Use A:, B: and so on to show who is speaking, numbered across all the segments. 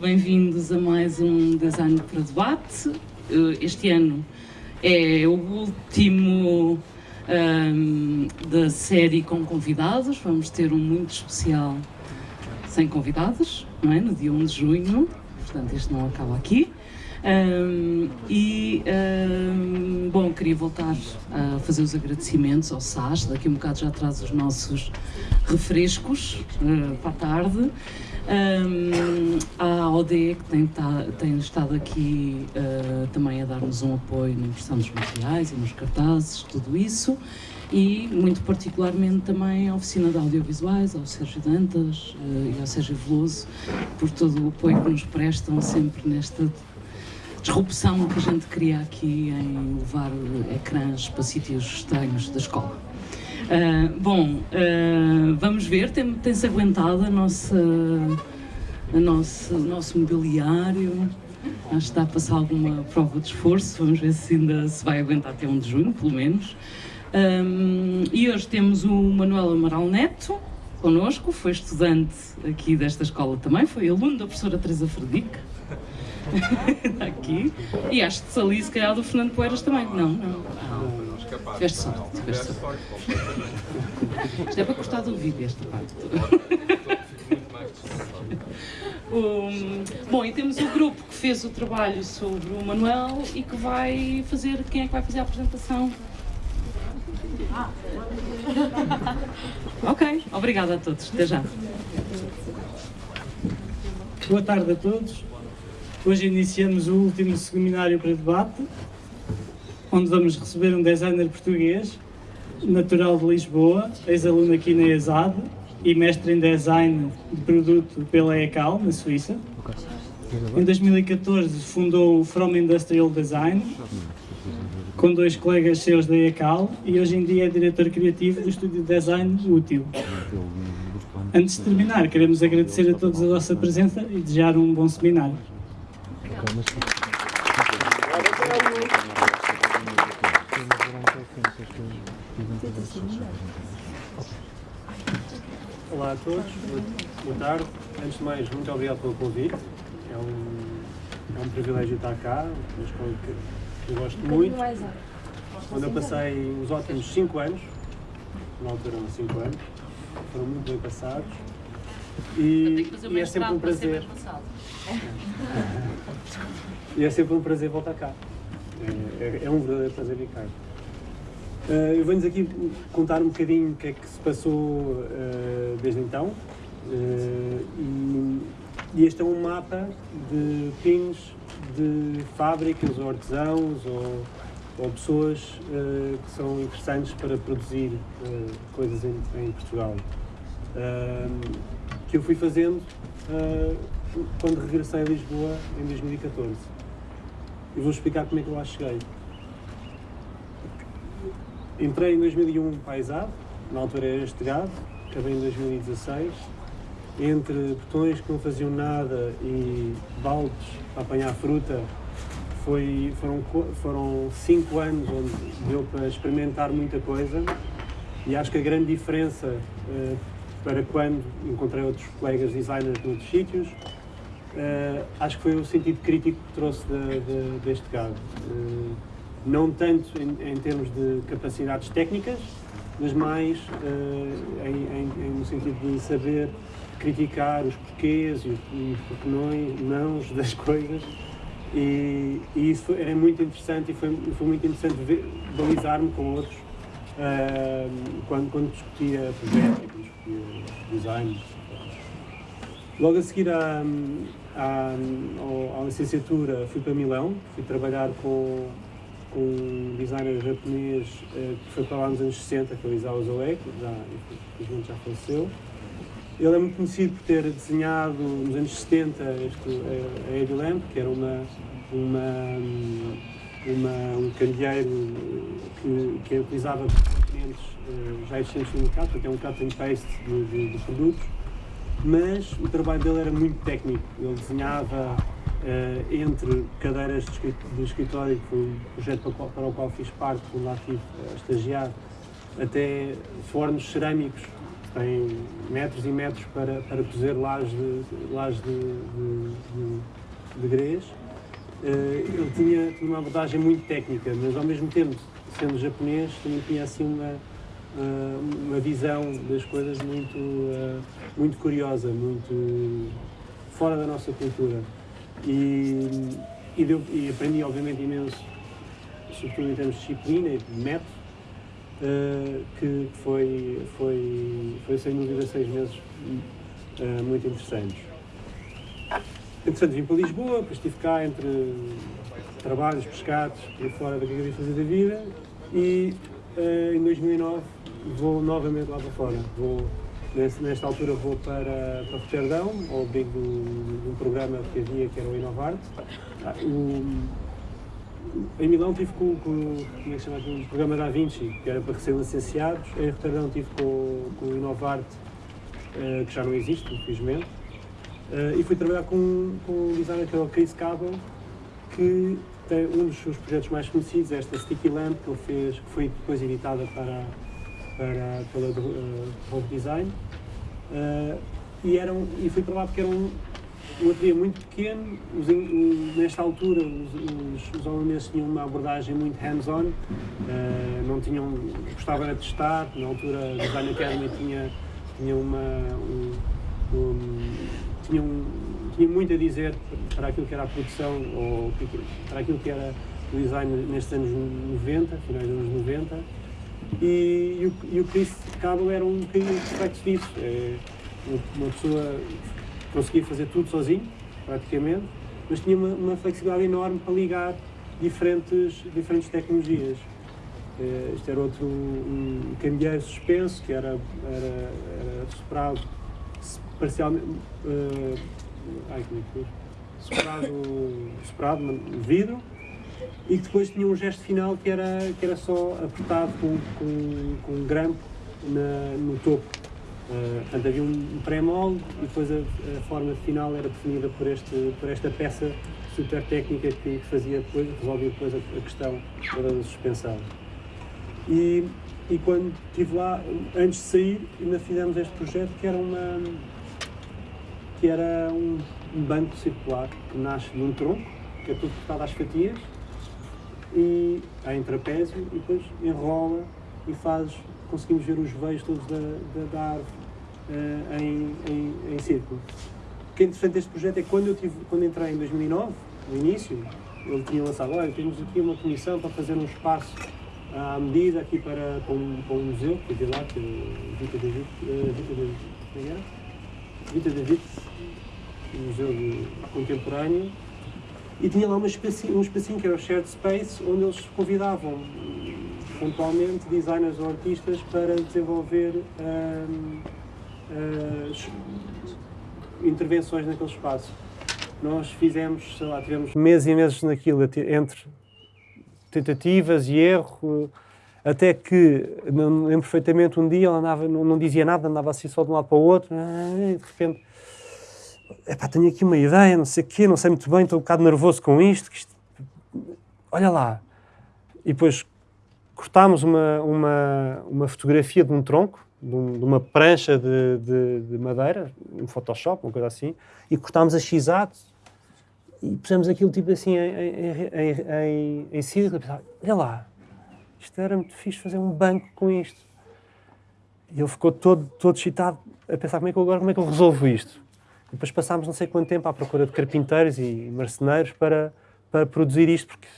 A: bem-vindos a mais um Design para Debate. Eh, este ano é o último um, da série com convidados, vamos ter um muito especial sem convidados, não é? No dia 1 de junho, portanto este não acaba aqui. Um, e, um, bom, queria voltar a fazer os agradecimentos ao SAS, daqui um bocado já traz os nossos refrescos uh, para a tarde. Um, a ODE que tem, tá, tem estado aqui uh, também a dar-nos um apoio na impressão dos materiais e nos cartazes, tudo isso e muito particularmente também à Oficina de Audiovisuais, ao Sérgio Dantas uh, e ao Sérgio Veloso por todo o apoio que nos prestam sempre nesta disrupção que a gente cria aqui em levar ecrãs para sítios estranhos da escola. Uh, bom, uh, vamos ver, tem-se tem aguentado a nossa, a nossa, o nosso mobiliário, acho que está a passar alguma prova de esforço, vamos ver se ainda se vai aguentar até 1 de junho, pelo menos. Um, e hoje temos o Manuel Amaral Neto connosco, foi estudante aqui desta escola também, foi aluno da professora Teresa Fredique. aqui. E acho que ali, se calhar, do Fernando Poeiras também. Não. não. Tiveste sorte, tiveste sorte. Isto é para gostar do vídeo, esta parte. Um, bom, e temos o grupo que fez o trabalho sobre o Manuel e que vai fazer, quem é que vai fazer a apresentação? Ok, obrigada a todos, até já.
B: Boa tarde a todos. Hoje iniciamos o último seminário para debate, onde vamos receber um designer português, natural de Lisboa, ex-aluno aqui na ESAD e mestre em design de produto pela ECAL, na Suíça. Em 2014 fundou o From Industrial Design, com dois colegas seus da ECAL, e hoje em dia é diretor criativo do estúdio de design Útil. Antes de terminar, queremos agradecer a todos a vossa presença e desejar um bom seminário.
C: Olá a todos, boa tarde. Antes de mais, muito obrigado pelo convite. É um, é um privilégio estar cá, uma escola que eu gosto muito. Onde eu passei os ótimos 5 anos, na altura eram 5 anos, foram muito bem passados. E, e é sempre um prazer. e é sempre um prazer voltar cá. É, é, é um verdadeiro prazer vir cá. Uh, eu venho-vos aqui contar um bocadinho o que é que se passou uh, desde então. Uh, e, e, este é um mapa de pins de fábricas ou artesãos ou, ou pessoas que são interessantes para produzir coisas em, em Portugal. que eu fui fazendo quando regressei a Lisboa em 2014. E vou explicar como é que eu lá cheguei. Entrei em 2001 para a na altura era este gado, acabei em 2016. Entre botões que não faziam nada e baldes para apanhar fruta, foi, foram, foram cinco anos onde deu para experimentar muita coisa e acho que a grande diferença uh, para quando encontrei outros colegas designers de outros sítios uh, acho que foi o sentido crítico que trouxe de, de, deste gado. Uh, não tanto em, em, termos de capacidades técnicas, mas mais uh, em, em, no sentido de saber criticar os porquês e os, os porquês, nãos das coisas. E, e isso era muito interessante e foi, foi muito interessante balizar-me com outros quando, quando discutia projetos, discutia design. Logo a seguir à, à, à, licenciatura fui para Milão, fui trabalhar com, com um designer japonês eh, que foi para lá nos anos 60, que é o Isao Zoe, que já, infelizmente já faleceu. Ele é muito conhecido por ter desenhado nos anos 70 este, a Heavy Lamp, que era uma, uma, uma, um candeeiro que, que utilizava componentes uh, já existentes no mercado, porque é um cut and paste de, de, de produtos mas o trabalho dele era muito técnico. Ele desenhava uh, entre cadeiras de escritório, que foi um projeto para o qual, fiz parte, quando lá estive a estagiar, até fornos cerâmicos tem metros e metros para, para cozer lajes de, lajes de, de, de, de grês. Ele tinha, tinha uma abordagem muito técnica, mas ao mesmo tempo, sendo japonês, também tinha assim uma, uh, uma visão das coisas muito, muito curiosa, muito fora da nossa cultura. E, e, deu, e aprendi, obviamente, imenso, sobretudo em termos de disciplina e de método, uh, que foi, foi, foi, sem dúvida, seis meses uh, muito interessantes. Entretanto, vim para Lisboa, depois estive cá entre trabalhos, pescados, por fora da que eu fazer da vida, e uh, em 2009 vou novamente lá para fora. Vou, nesta altura vou para, para Roterdão, ao abrigo de um programa que havia que era o Inovarte. Ah, o, em Milão tive com, com, é o programa Da Vinci, que era para recém-licenciados. Em Roterdão tive com, com o Inovarte, uh, que já não existe, infelizmente. Uh, e fui trabalhar com, com um designer que é o Chris Cabell, que tem um dos seus projetos mais conhecidos, esta Sticky Lamp, que ele fez, que foi depois editada para, para, pela uh, Design. Uh, e, era um, e fui para lá porque era um, um ateliê muito pequeno, os, nesta altura os, os, os holandeses tinham uma abordagem muito hands-on, uh, não tinham, gostavam de testar, na altura a Design Academy tinha, tinha uma, um, um, tinha, um, tinha muito a dizer para aquilo que era a produção, ou para aquilo que era o design nestes anos 90, finais dos anos 90, e, o, e o Chris Cabo era um bocadinho reflexo disso. É, uma pessoa conseguia fazer tudo sozinho, praticamente, mas tinha uma, uma flexibilidade enorme para ligar diferentes, diferentes tecnologias. Uh, isto era outro um candeeiro suspenso, que era, era, era soprado parcialmente. Uh, ai, como é que soprado, soprado vidro e que depois tinha um gesto final que era, que era só apertado com, com, com um grampo na, no topo. Uh, portanto, havia um pré-molde e depois a, a, forma final era definida por, este, por esta peça super técnica que fazia depois, resolvia depois a, a questão da suspensão. E, e quando estive lá, antes de sair, ainda fizemos este projeto que era uma que era um, um banco circular que nasce de um tronco, que é tudo cortado às fatias, e em trapézio, e depois enrola e faz, conseguimos ver os veios todos da, da, da árvore uh, em, em, em, círculo. O que é interessante deste projeto é que quando eu tive, quando entrei em 2009, no início, ele tinha lançado, olha, temos aqui uma comissão para fazer um espaço à medida aqui para, para, um, para um museu, que havia lá, que Vita uh, Vita como é? Vita David, um museu de, contemporâneo, e tinha lá uma espécie, um espacinho que era o Shared Space, onde eles convidavam pontualmente designers ou artistas para desenvolver um, uh, intervenções naquele espaço. Nós fizemos, sei lá, tivemos meses e meses naquilo, entre tentativas e erro, até que, lembro perfeitamente, um dia ela andava, não, não, dizia nada, andava assim só de um lado para o outro, e de repente, epá, tenho aqui uma ideia, não sei o quê, não sei muito bem, estou um bocado nervoso com isto, isto olha lá. E depois cortámos uma, uma, uma fotografia de um tronco, de, um, de uma prancha de, de, de, madeira, um Photoshop, uma coisa assim, e cortámos a x e pusemos aquilo tipo assim em, em, em, em círculo. Olha lá, isto era muito fixe fazer um banco com isto. E ele ficou todo, todo excitado a pensar como é que eu, agora como é que eu resolvo isto. Depois passámos não sei quanto tempo à procura de carpinteiros e marceneiros para, para produzir isto, porque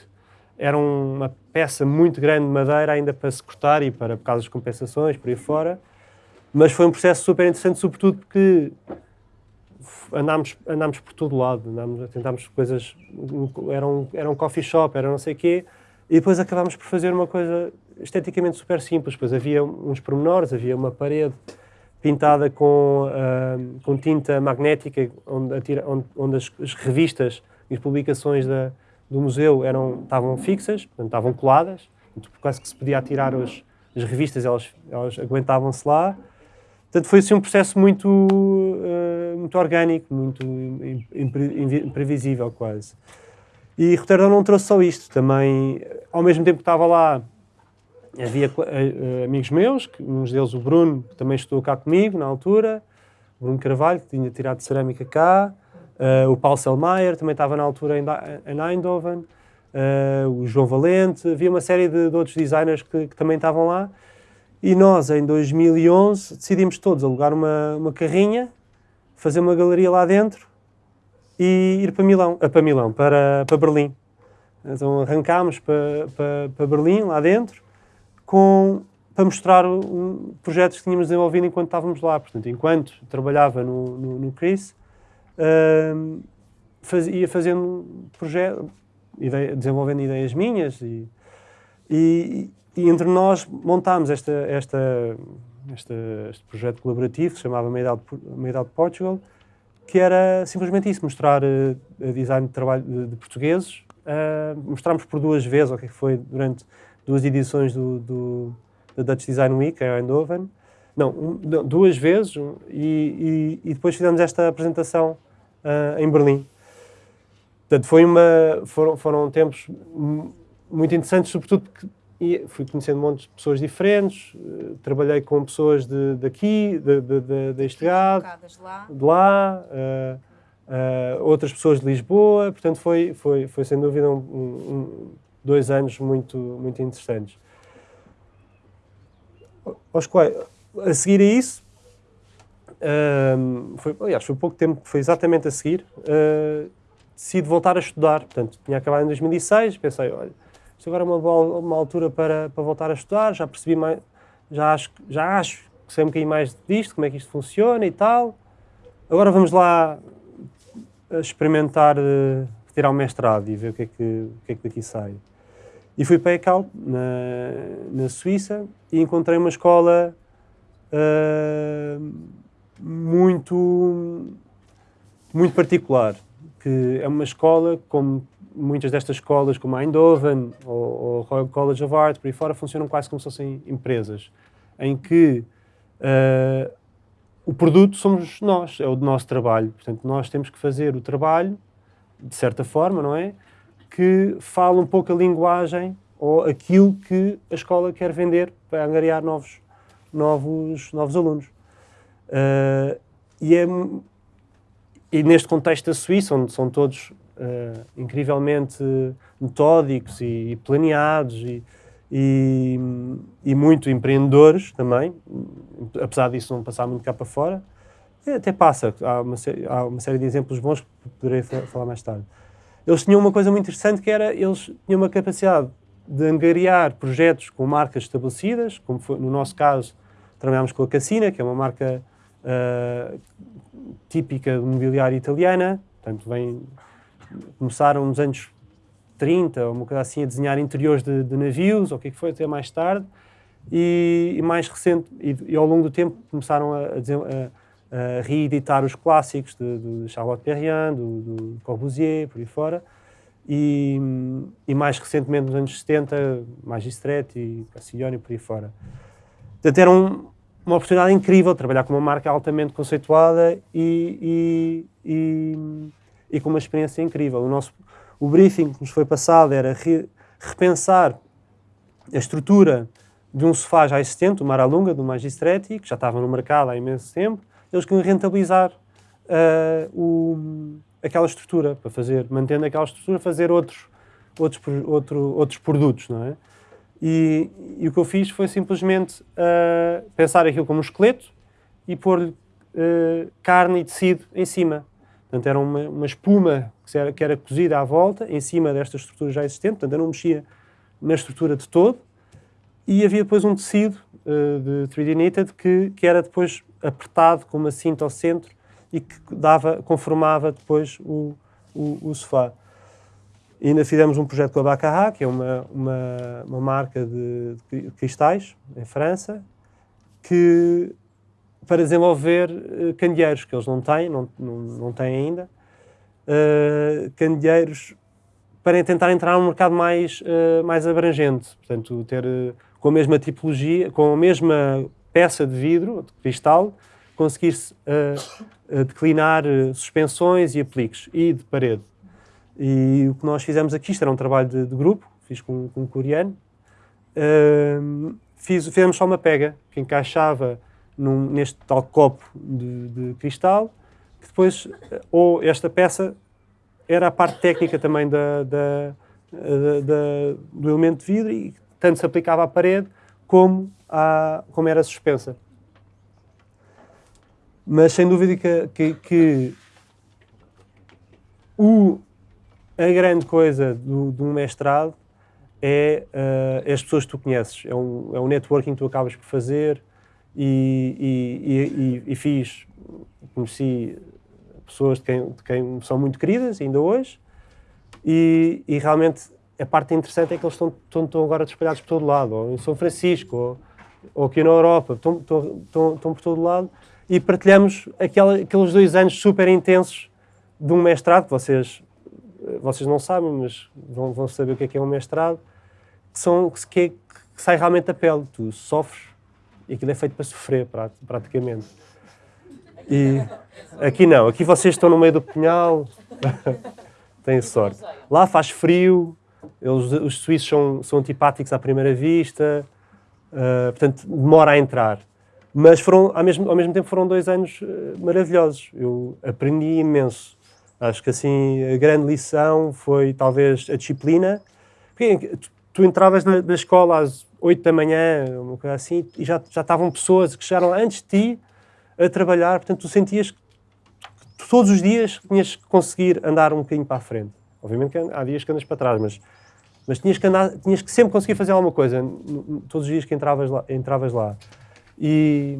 C: era uma peça muito grande de madeira ainda para se cortar e para por causa das compensações, por aí fora. Mas foi um processo super interessante, sobretudo porque andámos, andámos por todo lado, andámos, tentámos coisas, era um, era um coffee shop, era não sei o quê, e depois acabámos por fazer uma coisa esteticamente super simples, pois havia uns pormenores, havia uma parede pintada com, uh, com tinta magnética, onde, onde, onde as, as, revistas e as publicações da, do museu eram, estavam fixas, portanto, estavam coladas, quase que se podia tirar as, as revistas, elas, elas aguentavam-se lá, Portanto, foi assim um processo muito, uh, muito orgânico, muito imprevisível quase. E Roterdão não trouxe só isto, também, ao mesmo tempo que estava lá, havia uh, amigos meus, que, uns deles o Bruno, que também estudou cá comigo na altura, Bruno Carvalho, que tinha tirado cerâmica cá, uh, o Paulo Selmayr, também estava na altura em, em Eindhoven, uh, o João Valente, havia uma série de, de outros designers que, que, também estavam lá. E nós, em 2011, decidimos todos alugar uma, uma carrinha, fazer uma galeria lá dentro e ir para Milão, para, Milão, para, para Berlim. Então arrancámos para, para, para Berlim, lá dentro, com, para mostrar um, projetos que tínhamos desenvolvido enquanto estávamos lá. Portanto, enquanto trabalhava no, no, no CRIS, uh, faz, ia fazendo projetos, ideia, desenvolvendo ideias minhas e, e, e, entre nós montámos esta, esta, esta, este projeto colaborativo se chamava Made Out, Portugal, que era simplesmente isso, mostrar uh, design de trabalho de, de portugueses. Uh, mostramos por duas vezes, o que é foi durante duas edições do, do, do Dutch Design Week, em Eindhoven. Não, um, duas vezes, e, e, e, depois fizemos esta apresentação uh, em Berlim. Portanto, foi uma, foram, foram tempos muito interessantes, sobretudo porque fui conhecendo um monte de pessoas diferentes, uh, trabalhei com pessoas de, daqui, de, de, de, deste lado, de lá, uh, uh, outras pessoas de Lisboa, portanto foi, foi, foi sem dúvida um, um, dois anos muito, muito interessantes. Quais, a seguir a isso, foi, aliás, foi pouco tempo, foi exatamente a seguir, decidi voltar a estudar. Portanto, tinha acabado em 2006, pensei, olha, isto agora é uma, boa, uma altura para, para voltar a estudar, já percebi mais, já acho, já acho que sei um bocadinho mais disto, como é que isto funciona e tal. Agora vamos lá experimentar uh, tirar o mestrado e ver o que é que, o que, é que daqui sai. E fui para ECAL, na, na Suíça, e encontrei uma escola uh, muito, muito particular que é uma escola, como muitas destas escolas, como a Eindhoven ou, o Royal College of Art, por aí fora, funcionam quase como se fossem empresas, em que uh, o produto somos nós, é o nosso trabalho. Portanto, nós temos que fazer o trabalho, de certa forma, não é? Que fala um pouco a linguagem ou aquilo que a escola quer vender para angariar novos, novos, novos alunos. Uh, e é e neste contexto da Suíça, onde são todos uh, incrivelmente metódicos e, e planeados e, e, e, muito empreendedores também, apesar disso não passar muito cá para fora, até passa. Há uma, há uma série de exemplos bons que poderei falar mais tarde. Eles tinham uma coisa muito interessante que era, eles tinham uma capacidade de angariar projetos com marcas estabelecidas, como foi, no nosso caso, trabalhámos com a Cassina, que é uma marca uh, típica de mobiliário italiana, portanto, vem, começaram nos anos 30, ou uma coisa assim, a desenhar interiores de, de navios, ou o que, é que foi, até mais tarde, e, e mais recente, e, e, ao longo do tempo começaram a, a, a, a reeditar os clássicos de, de Charlotte Perriand, do, do, Corbusier, por aí fora, e, e, mais recentemente nos anos 70, Magistretti, Castiglione, por aí fora. Portanto, era um, uma oportunidade incrível trabalhar com uma marca altamente conceituada e, e, e, com uma experiência incrível. O, nosso, o briefing que nos foi passado era re, repensar a estrutura de um sofá já existente, o Maralunga, do Magistretti, que já estava no mercado há imenso tempo. Eles queriam rentabilizar uh, o, aquela estrutura, para fazer, mantendo aquela estrutura, fazer outros, outros, outro, outros produtos, não é? E, e, o que eu fiz foi simplesmente uh, pensar aquilo como um esqueleto e pôr uh, carne e tecido em cima. Portanto, era uma, uma espuma que era, que era, cozida à volta, em cima desta estrutura já existente. Portanto, eu não mexia na estrutura de todo. E havia depois um tecido uh, de 3D knitted que, que era depois apertado com uma cinta ao centro e que dava, conformava depois o, o, o sofá. E ainda fizemos um projeto com a Baccarat, que é uma, uma, uma marca de, de, cristais, em França, que, para desenvolver uh, candeeiros, que eles não têm, não, não, não têm ainda, uh, candeeiros para tentar entrar num mercado mais, uh, mais abrangente. Portanto, ter com a mesma tipologia, com a mesma peça de vidro, de cristal, conseguir-se uh, declinar suspensões e apliques, e de parede. E o que nós fizemos aqui, isto era um trabalho de, de grupo, fiz com, com um coreano, uh, fiz, fizemos só uma pega que encaixava num, neste tal copo de, de, cristal, que depois, ou esta peça era a parte técnica também da, da, da, do elemento de vidro e tanto se aplicava à parede como, à, como era suspensa. Mas sem dúvida que, que, que o, a grande coisa do, do mestrado é uh, as pessoas que tu conheces, é um, é um networking que tu acabas por fazer e, e, e, e fiz, conheci pessoas de quem, de quem, são muito queridas ainda hoje e, e, realmente a parte interessante é que eles estão, estão, estão agora espalhados por todo lado, ou em São Francisco, ou, ou aqui na Europa, estão, estão, por todo lado e partilhamos aquela, aqueles dois anos super intensos de um mestrado, que vocês, vocês não sabem, mas vão, vão saber o que é que é um mestrado, que, são, que, é, que sai realmente da pele. Tu sofres e aquilo é feito para sofrer, praticamente. E aqui não, aqui vocês estão no meio do punhal, têm sorte. Lá faz frio, eles, os suíços são, são antipáticos à primeira vista, uh, portanto demora a entrar. Mas foram, ao mesmo, ao mesmo tempo foram dois anos uh, maravilhosos. Eu aprendi imenso. Acho que assim a grande lição foi talvez a disciplina. Porque tu entravas na, na escola às 8 da manhã, uma coisa assim, e já, já estavam pessoas que chegaram antes de ti a trabalhar, portanto tu sentias que todos os dias tinhas que conseguir andar um bocadinho para a frente. Obviamente que há dias que andas para trás, mas, mas tinhas, que andar, tinhas que sempre conseguir fazer alguma coisa, todos os dias que entravas lá. Entravas lá. E,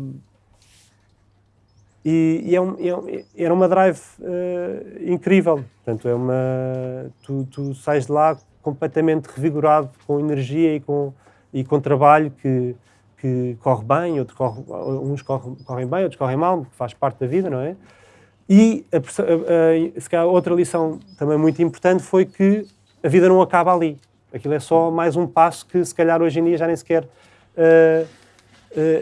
C: e, e é um, é um, era uma drive uh, incrível. Portanto, é uma, tu, tu sais de lá completamente revigorado, com energia e com, e com trabalho que, que corre bem, corre, uns correm, correm bem, outros correm mal, faz parte da vida, não é? E a, a, a, outra lição também muito importante foi que a vida não acaba ali. Aquilo é só mais um passo que se calhar hoje em dia já nem sequer uh, uh,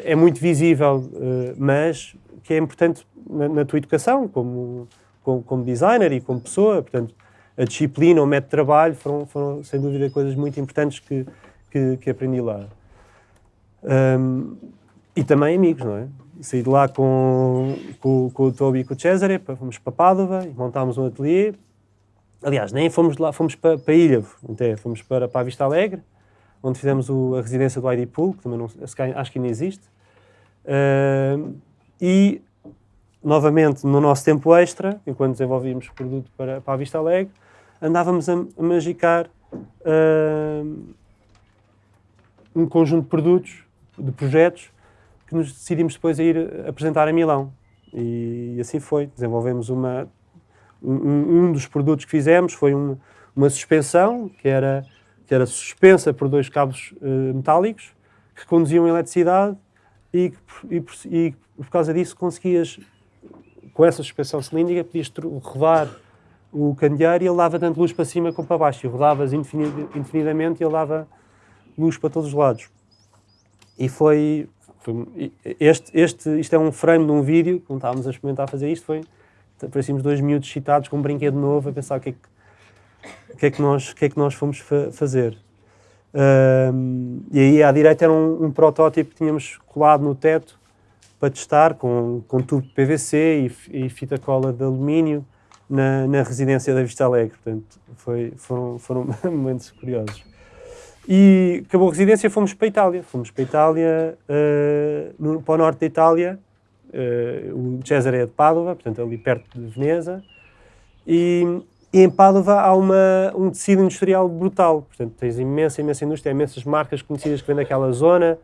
C: é muito visível, uh, mas que é importante na, na tua educação como, como, como, designer e como pessoa. Portanto, a disciplina, o método de trabalho foram, foram sem dúvida coisas muito importantes que, que, que aprendi lá. Um, e também amigos, não é? Saí de lá com, com, com o Toby e com o Cesare, fomos para Padova e montámos um ateliê. Aliás, nem fomos lá, fomos para, para até fomos para, para a Vista Alegre, onde fizemos o, a residência do ID Pool, que também não, acho que ainda existe. Uh, e, novamente, no nosso tempo extra, enquanto desenvolvíamos produto para, para a Vista Alegre, andávamos a, a magicar uh, um conjunto de produtos, de projetos, que nos decidimos depois a ir apresentar a Milão. E assim foi. Desenvolvemos uma, um, um dos produtos que fizemos foi um, uma suspensão que era, que era suspensa por dois cabos uh, metálicos que conduziam eletricidade e, e, e, por causa disso conseguias, com essa suspensão cilíndrica, podias rodar o candeeiro e ele dava tanto luz para cima como para baixo. E rodavas infinitamente e ele dava luz para todos os lados. E foi, foi, este, este, isto é um frame de um vídeo, quando estávamos a experimentar fazer isto, foi, parecíamos dois miúdos excitados com um brinquedo novo a pensar o que é que, que, é que, nós, que, é que nós fomos fa fazer. E aí à direita era um, um, protótipo que tínhamos colado no teto para testar com, com tubo de PVC e, e fita cola de alumínio na, na residência da Vista Alegre. Portanto, foi, foram, foram momentos curiosos. E acabou a residência, fomos para a Itália. Fomos para a Itália, uh, no, para o norte da Itália. Uh, o Cesare é de Pádua, portanto, ali perto de Veneza. E, e em Pádua há uma, um tecido industrial brutal. Portanto, tens imensa, imensa indústria, imensas marcas conhecidas que vêm daquela zona.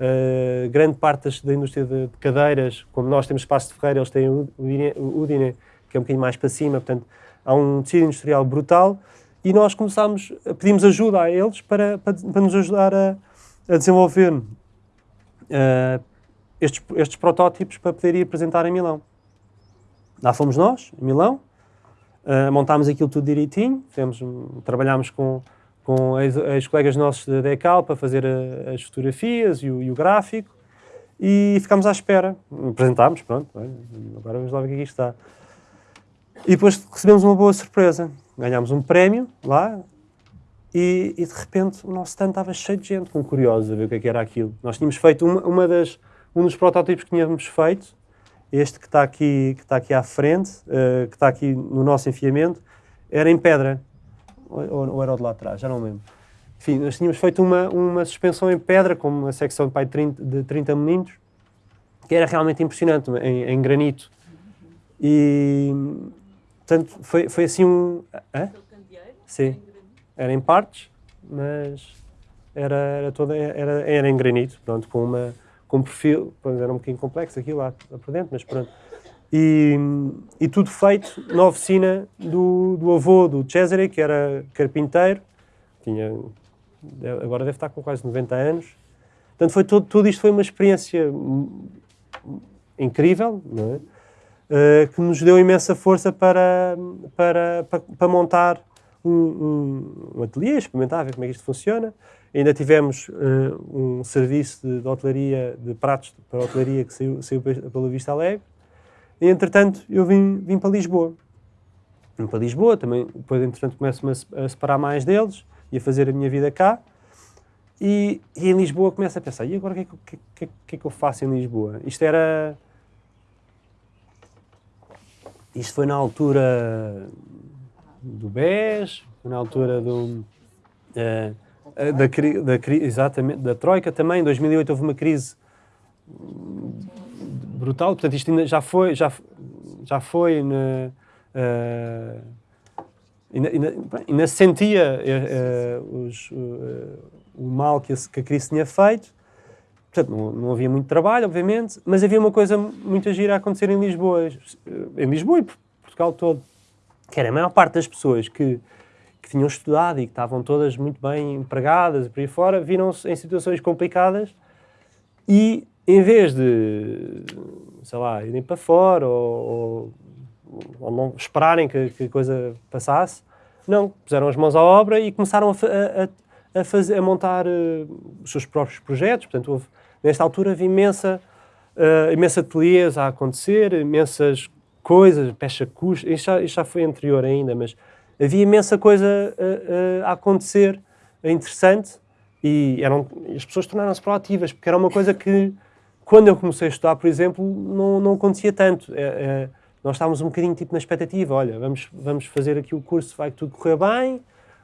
C: Uh, grande parte da indústria de, de, cadeiras, como nós temos espaço de Ferreira, eles têm o Udine, Udine que é um bocadinho mais para cima, portanto, há um tecido industrial brutal e nós começámos, pedimos ajuda a eles para, para, para nos ajudar a, a desenvolver uh, estes, estes protótipos para poder ir apresentar em Milão. Lá fomos nós, em Milão, uh, montámos aquilo tudo direitinho, fizemos, trabalhámos com, com ex-colegas nossos da DECAL para fazer a, as fotografias e o, e o, gráfico e ficámos à espera. Apresentámos, pronto, agora vamos lá ver o que aqui é está. E depois recebemos uma boa surpresa. Ganhámos um prémio lá e, e, de repente o nosso stand estava cheio de gente, com curiosos a ver o que, é que era aquilo. Nós tínhamos feito uma, uma das, um dos protótipos que tínhamos feito, este que está aqui, que está aqui à frente, uh, que está aqui no nosso enfiamento, era em pedra. Ou, ou, era o de lá atrás, já não lembro. Enfim, nós tínhamos feito uma, uma suspensão em pedra, com uma secção de, pai, 30, de 30 milímetros, que era realmente impressionante, em, em granito. E, portanto, foi, foi assim um... Hã? Sim era em partes, mas era, era, toda, era, era em granito, pronto, com, uma, com um perfil, era um bocadinho complexo aquilo lá, lá por dentro, mas pronto. E, e tudo feito na oficina do, do avô do Cesare, que era carpinteiro, tinha, agora deve estar com quase 90 anos. Portanto, foi todo, tudo isto foi uma experiência incrível, não é? Uh, que nos deu imensa força para, para, para, para montar um, um, um ateliê, experimentar, ver como é que isto funciona. Ainda tivemos uh, um serviço de, de, hotelaria, de pratos para hotelaria que saiu, saiu pela Vista Alegre. E, entretanto, eu vim, vim para Lisboa. Vim para Lisboa, também, depois, entretanto, começo-me a separar mais deles e a fazer a minha vida cá. E, e em Lisboa começo a pensar, e agora o que, é que, que, que, é que eu faço em Lisboa? Isto era... Isto foi na altura do BES, na altura do, uh, da, da, exatamente, da Troika também. Em 2008 houve uma crise brutal, portanto isto ainda já foi, já, já foi, na, uh, ainda, ainda, ainda se sentia uh, os, o mal que que a crise tinha feito. Portanto, não, não, havia muito trabalho, obviamente, mas havia uma coisa muito gira a acontecer em Lisboa, em Lisboa e Portugal todo que era a maior parte das pessoas que, que tinham estudado e que estavam todas muito bem empregadas por aí fora, viram-se em situações complicadas e em vez de, sei lá, irem para fora ou, ou, ou não esperarem que, que, a coisa passasse, não, puseram as mãos à obra e começaram a, a, a, fazer, a montar uh, os seus próprios projetos. Portanto, houve, nesta altura havia imensa, uh, imensa ateliês a acontecer, imensas coisas, pecha custa, isto já, isto já foi anterior ainda, mas havia imensa coisa a, a, a acontecer interessante e eram, as pessoas tornaram-se proativas, porque era uma coisa que, quando eu comecei a estudar, por exemplo, não, não acontecia tanto. É, é, nós estávamos um bocadinho tipo na expectativa, olha, vamos, vamos fazer aqui o curso, vai tudo correr bem,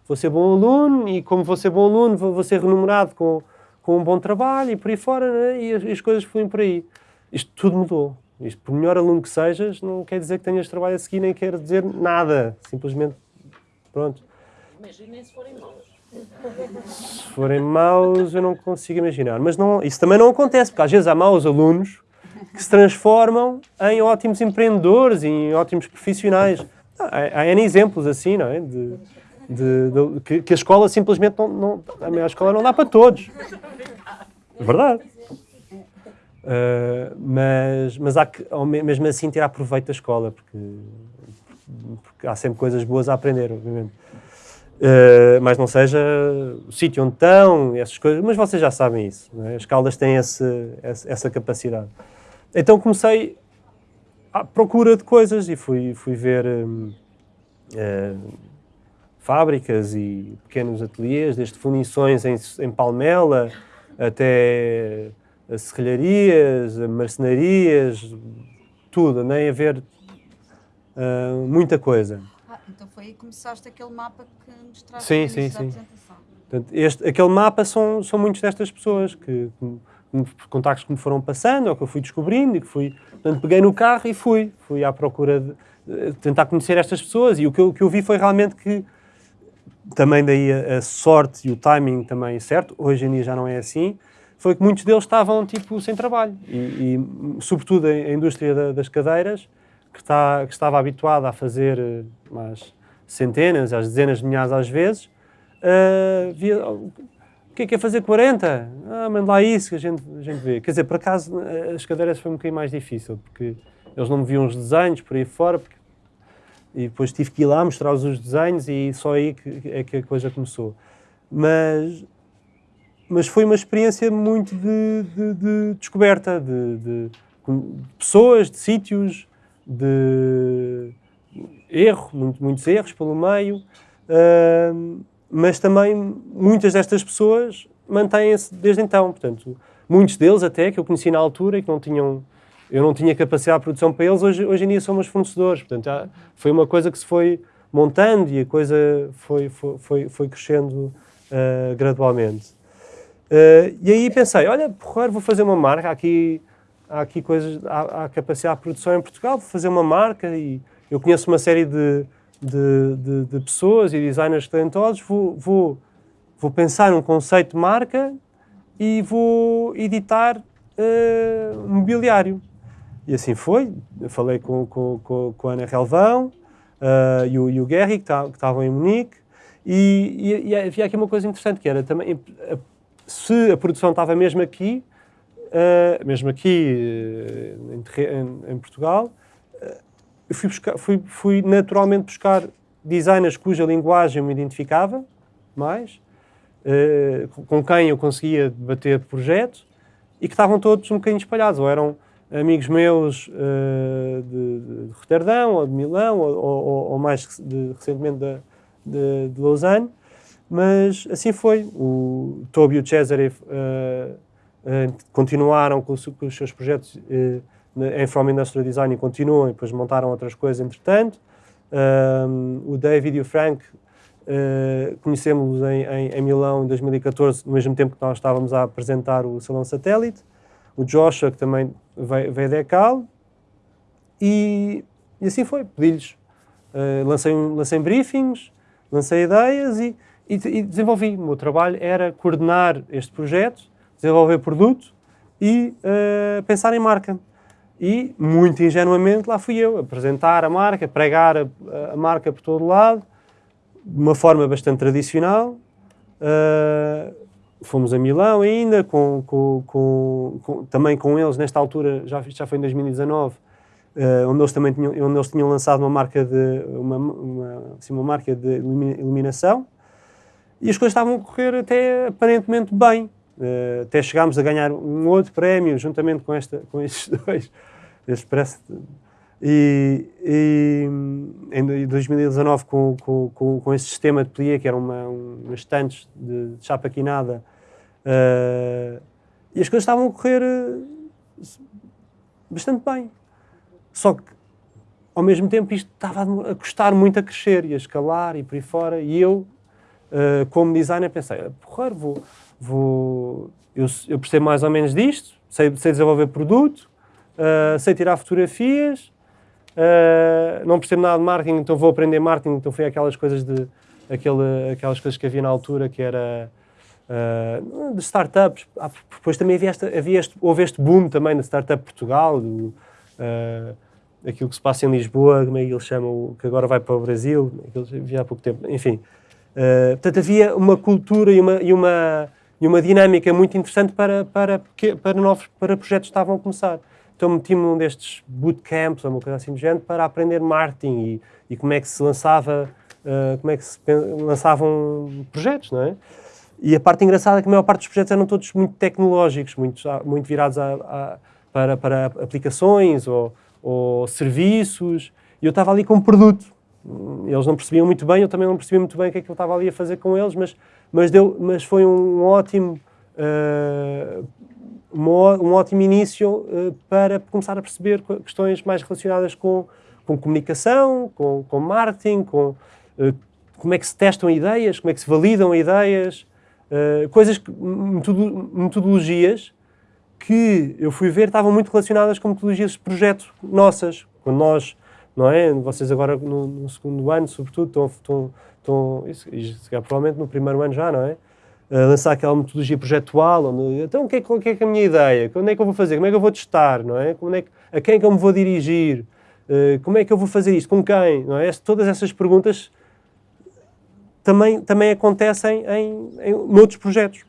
C: vou ser bom aluno e como vou ser bom aluno vou, vou ser remunerado com, com um bom trabalho e por aí fora, né? e as, as coisas fluem por aí. Isto tudo mudou. Isto, por melhor aluno que sejas, não quer dizer que tenhas trabalho a seguir, nem quer dizer nada. Simplesmente, pronto.
D: Imaginem se forem maus.
C: Se forem maus, eu não consigo imaginar. Mas não, isso também não acontece, porque às vezes há maus alunos que se transformam em ótimos empreendedores, em ótimos profissionais. Há, há N exemplos assim, não é? De, de, de que, que, a escola simplesmente não, não... A minha escola não dá para todos. É verdade. Uh, mas, mas há que, mesmo assim, tirar proveito da escola, porque, porque há sempre coisas boas a aprender, obviamente. Uh, mas não seja o sítio onde estão, essas coisas, mas vocês já sabem isso. É? As Caldas têm esse, essa capacidade. Então comecei à procura de coisas e fui, fui ver um, eh, fábricas e pequenos ateliês, desde fundições em, em Palmela até serralharias, marcenarias, tudo, nem a ver uh, muita coisa.
E: Ah, então foi aí que começaste aquele mapa que mostraste
C: sim, sim, sim. Portanto, este, aquele mapa são, são muitas destas pessoas que, que, contactos que me foram passando ou que eu fui descobrindo e que fui, portanto, peguei no carro e fui, fui à procura de, de tentar conhecer estas pessoas e o que eu, que eu vi foi realmente que também daí a, a sorte e o timing também certo, hoje em dia já não é assim, foi que muitos deles estavam tipo sem trabalho e, e sobretudo a indústria da, das cadeiras que, está, que estava habituada a fazer eh, mais centenas, às dezenas de milhares às vezes, uh, via, o que é que é fazer 40? Ah, manda lá isso que a gente, a gente vê. Quer dizer, por acaso as cadeiras foi um bocadinho mais difícil, porque eles não me viam os desenhos por aí fora, porque, e depois tive que ir lá mostrar-os os desenhos e só aí que, é que a coisa começou. Mas mas foi uma experiência muito de, de, de descoberta de, de, pessoas, de sítios, de erro, muito, muitos erros pelo meio, uh, mas também muitas destas pessoas mantêm-se desde então. Portanto, muitos deles até, que eu conheci na altura e que não tinham, eu não tinha capacidade de produção para eles, hoje, hoje em dia são meus fornecedores. Portanto, já foi uma coisa que se foi montando e a coisa foi, foi, foi, foi crescendo uh, gradualmente. Uh, e aí pensei, olha, porra, vou fazer uma marca, há aqui, há aqui coisas, há, há, capacidade de produção em Portugal, vou fazer uma marca e eu conheço uma série de, de, de, de pessoas e designers talentosos, vou, vou, vou pensar um conceito de marca e vou editar uh, mobiliário. E assim foi, eu falei com, com, com, com a Ana Relvão uh, e, o, e o Guerri, que estavam em Munique, e, e, e, havia aqui uma coisa interessante, que era também, se a produção estava mesmo aqui, uh, mesmo aqui uh, em, em, Portugal, eu fui, buscar, fui, fui, naturalmente buscar designers cuja linguagem me identificava mais, com quem eu conseguia debater projetos e que estavam todos um bocadinho espalhados, ou eram amigos meus de, de, Roterdão, ou de Milão, ou, ou, ou mais de, recentemente de, de, de Lausanne, mas assim foi. O Toby e o Cesare uh, uh, continuaram com, com, os seus projetos uh, em From Industrial Design e continuam, e depois montaram outras coisas entretanto. o David e o Frank conhecemos em, em, em, Milão em 2014, no mesmo tempo que nós estávamos a apresentar o Salão Satélite. O Joshua, que também veio, veio da ECAL. E, e assim foi, pedi-lhes. lancei, lancei briefings, lancei ideias e e, e desenvolvi. O meu trabalho era coordenar este projeto, desenvolver produto e uh, pensar em marca. E, muito ingenuamente, lá fui eu, apresentar a marca, pregar a, a marca por todo lado, de uma forma bastante tradicional. Uh, fomos a Milão ainda, com, com, com, também com eles, nesta altura, já, já foi em 2019, uh, onde, eles também tinham, onde eles tinham lançado uma marca de, uma, uma, assim, uma marca de iluminação, e as coisas estavam a correr até aparentemente bem. Uh, até chegámos a ganhar um outro prémio juntamente com, esta, com estes dois. Este parece, e, e, em 2019, com, com, com, com esse sistema de pelier, que eram uma, umas estantes de, chapa quinada, uh, e as coisas estavam a correr uh, bastante bem. Só que, ao mesmo tempo, isto estava a custar muito a crescer e a escalar e por aí fora, e eu uh, como designer, pensei, porra, vou, vou, eu, eu percebo mais ou menos disto, sei, sei desenvolver produto, uh, sei tirar fotografias, uh, não percebo nada de marketing, então vou aprender marketing, então foi aquelas coisas de, aquele, aquelas coisas que havia na altura que era uh, de startups. Ah, depois também havia, esta, havia este, houve este boom também da startup Portugal, do, uh, aquilo que se passa em Lisboa, como é que eles chamam, que agora vai para o Brasil, aquilo havia há pouco tempo, enfim. Uh, portanto, havia uma cultura e uma, e uma, e uma dinâmica muito interessante para, para, para, novos, para projetos que estavam a começar. Então meti-me num destes bootcamps, ou uma coisa assim do género, para aprender marketing e, e como é que se lançava, uh, como é que se lançavam projetos, não é? E a parte engraçada é que a maior parte dos projetos eram todos muito tecnológicos, muito, muito virados a, a, para, para aplicações ou, ou serviços, e eu estava ali com um produto eles não percebiam muito bem, eu também não percebia muito bem o que é que eu estava ali a fazer com eles, mas, mas, deu, mas foi um ótimo, uh, um, ótimo início uh, para começar a perceber questões mais relacionadas com, com comunicação, com, com marketing, com uh, como é que se testam ideias, como é que se validam ideias, coisas, metodologias que eu fui ver estavam muito relacionadas com metodologias de projeto nossas. Quando nós não é? Vocês agora no, no segundo ano, sobretudo, estão, estão, estão isso, isso, provavelmente no primeiro ano já, não é? Lançar aquela metodologia projetual, onde, então o que, é, que é é a minha ideia? Quando é que eu vou fazer? Como é que eu vou testar, não é? Como é que, a quem é que eu me vou dirigir? Uh, como é que eu vou fazer isto? Com quem? Não é? Todas essas perguntas também, também acontecem em, em noutros projetos.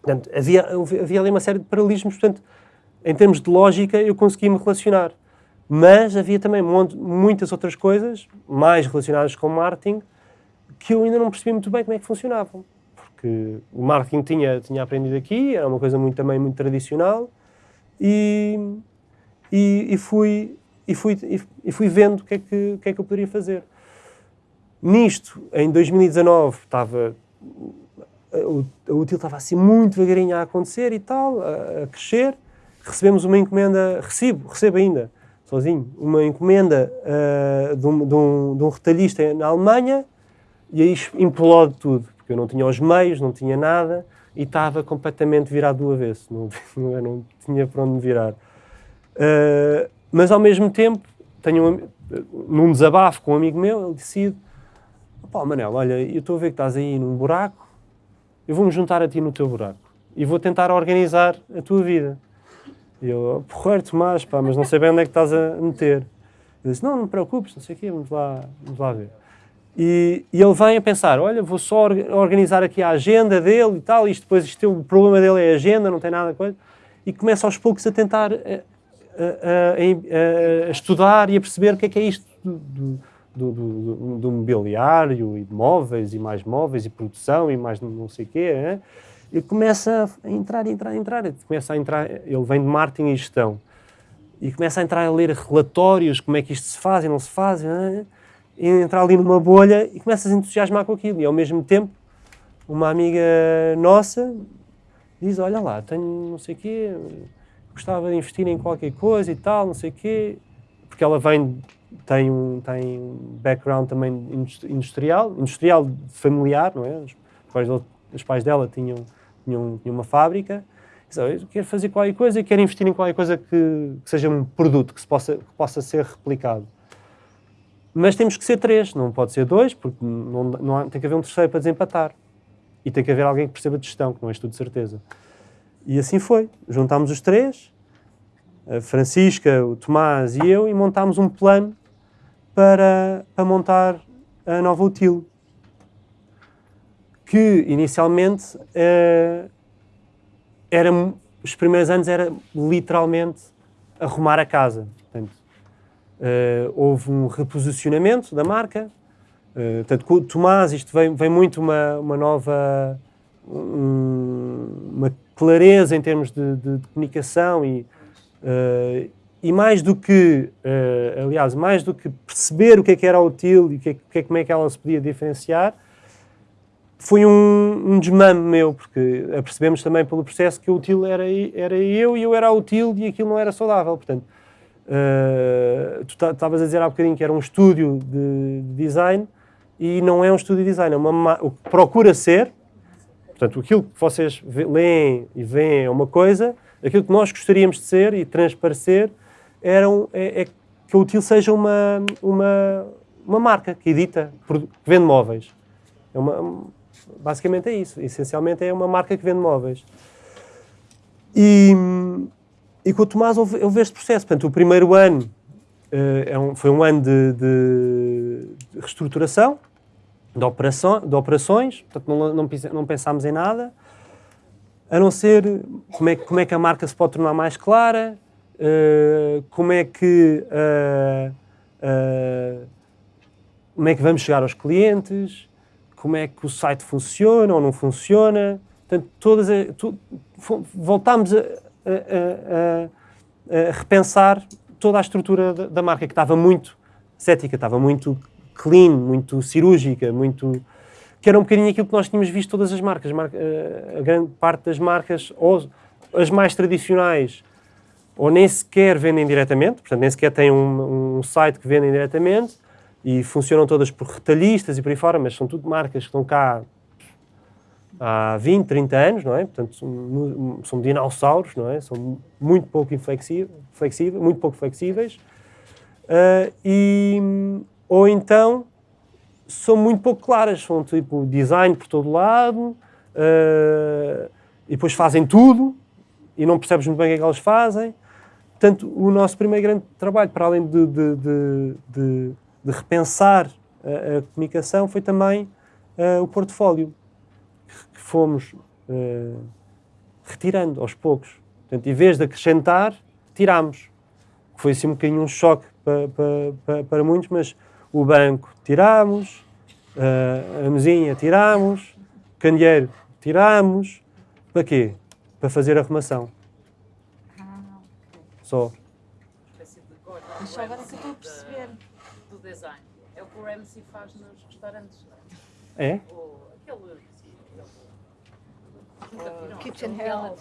C: Portanto, havia, havia ali uma série de paralelismos, portanto, em termos de lógica, eu consegui me relacionar. Mas havia também muitas outras coisas, mais relacionadas com marketing, que eu ainda não percebi muito bem como é que funcionavam. Porque o marketing tinha, tinha aprendido aqui, era uma coisa muito, também muito tradicional, e, e, e fui, e, fui, e, fui vendo o que, é que, que é que eu poderia fazer. Nisto, em 2019, estava o, o útil estava assim muito devagarinho a acontecer e tal, a, a, crescer. Recebemos uma encomenda, recebo, recebo ainda, sozinho, uma encomenda uh, de, um, de, um, de um retalhista na Alemanha e aí implode tudo, porque eu não tinha os meios, não tinha nada e estava completamente virado do avesso, não, não, não tinha para onde me virar. Uh, mas ao mesmo tempo, tenho um, num desabafo com um amigo meu, ele decide: pá, Manel, olha, eu estou a ver que estás aí num buraco, eu vou-me juntar a ti no teu buraco e vou tentar organizar a tua vida. E eu, porra, Tomás, pá, mas não sei bem onde é que estás a meter. Ele disse, não, não te preocupes, não sei o quê, vamos lá, vamos lá ver. E, e, ele vem a pensar, olha, vou só organizar aqui a agenda dele e tal, isto depois isto, o problema dele é a agenda, não tem nada coisa. E começa aos poucos a tentar a, a, a, a estudar e a perceber o que é que é isto do, do do, do, mobiliário e de móveis e mais móveis e produção e mais não sei o quê, né? ele começa a entrar, entrar, entrar, começa a entrar, ele vem de marketing e gestão, e começa a entrar a ler relatórios, como é que isto se faz e não se faz, né? Entrar ali numa bolha e começa a entusiasmar com aquilo. E ao mesmo tempo, uma amiga nossa diz, olha lá, tenho não sei o quê, gostava de investir em qualquer coisa e tal, não sei o quê, porque ela vem tem um, tem um background também industrial, industrial familiar, não é? Os pais, os pais dela tinham, tinham, tinham uma fábrica. eu quero fazer qualquer coisa quero investir em qualquer coisa que, que seja um produto que, se possa, que possa ser replicado. Mas temos que ser três, não pode ser dois, porque não, não há, tem que haver um terceiro para desempatar. E tem que haver alguém que perceba de gestão, que não és tu de certeza. E assim foi. Juntámos os três, a Francisca, o Tomás e eu, e montámos um plano para, para montar a nova util. Que inicialmente uh, era, os primeiros anos era literalmente arrumar a casa. Portanto, uh, houve um reposicionamento da marca. Uh, portanto, Tomás, isto vem, vem muito uma, uma nova um, uma clareza em termos de, de, de comunicação e, uh, e mais do que, uh, aliás, mais do que perceber o que é que era útil e que, é que, como é que ela se podia diferenciar, foi um, um desmame meu, porque percebemos também pelo processo que o útil era, era eu e eu era útil e aquilo não era saudável. Portanto, uh, tu estavas a dizer há bocadinho que era um estúdio de, de design e não é um estúdio de design, é uma, o que procura ser, portanto, aquilo que vocês leem e veem é uma coisa, aquilo que nós gostaríamos de ser e transparecer eram, é, é que a Util seja uma, uma, uma marca que edita, que vende móveis. É uma, basicamente é isso. Essencialmente é uma marca que vende móveis. E, e com o Tomás houve, houve este processo. Portanto, o primeiro ano uh, é um, foi um ano de, de, reestruturação, de, operação, de operações, portanto não, não, não pensámos em nada, a não ser como é, como é que a marca se pode tornar mais clara, uh, como é que uh, como é que vamos chegar aos clientes, como é que o site funciona ou não funciona. Portanto, todas tu, voltámos a, a, repensar toda a estrutura da, da, marca, que estava muito cética, estava muito clean, muito cirúrgica, muito que era um bocadinho aquilo que nós tínhamos visto todas as marcas, a grande parte das marcas, ou as mais tradicionais, ou nem sequer vendem diretamente, portanto, nem sequer têm um, um site que vendem diretamente e funcionam todas por retalhistas e por aí fora, mas são tudo marcas que estão cá há 20, 30 anos, não é? Portanto, são, são dinossauros, não é? São muito pouco flexíveis, muito pouco flexíveis. Uh, e, ou então são muito pouco claras, são tipo design por todo lado uh, e depois fazem tudo e não percebes muito bem o que é que elas fazem. Portanto, o nosso primeiro grande trabalho, para além de, de, de, de, de repensar a, a, comunicação, foi também uh, o portfólio, que fomos uh, retirando aos poucos. Portanto, em vez de acrescentar, tirámos. Foi assim um bocadinho um choque para, para, para, para muitos, mas o banco tirámos, uh, a mesinha tirámos, o candeeiro tirámos. Para quê? Para fazer arrumação. Só.
F: Mas só agora que eu estou a perceber.
A: Do design. É o que o Ramsey faz nos restaurantes.
C: É?
F: Kitchen Hell.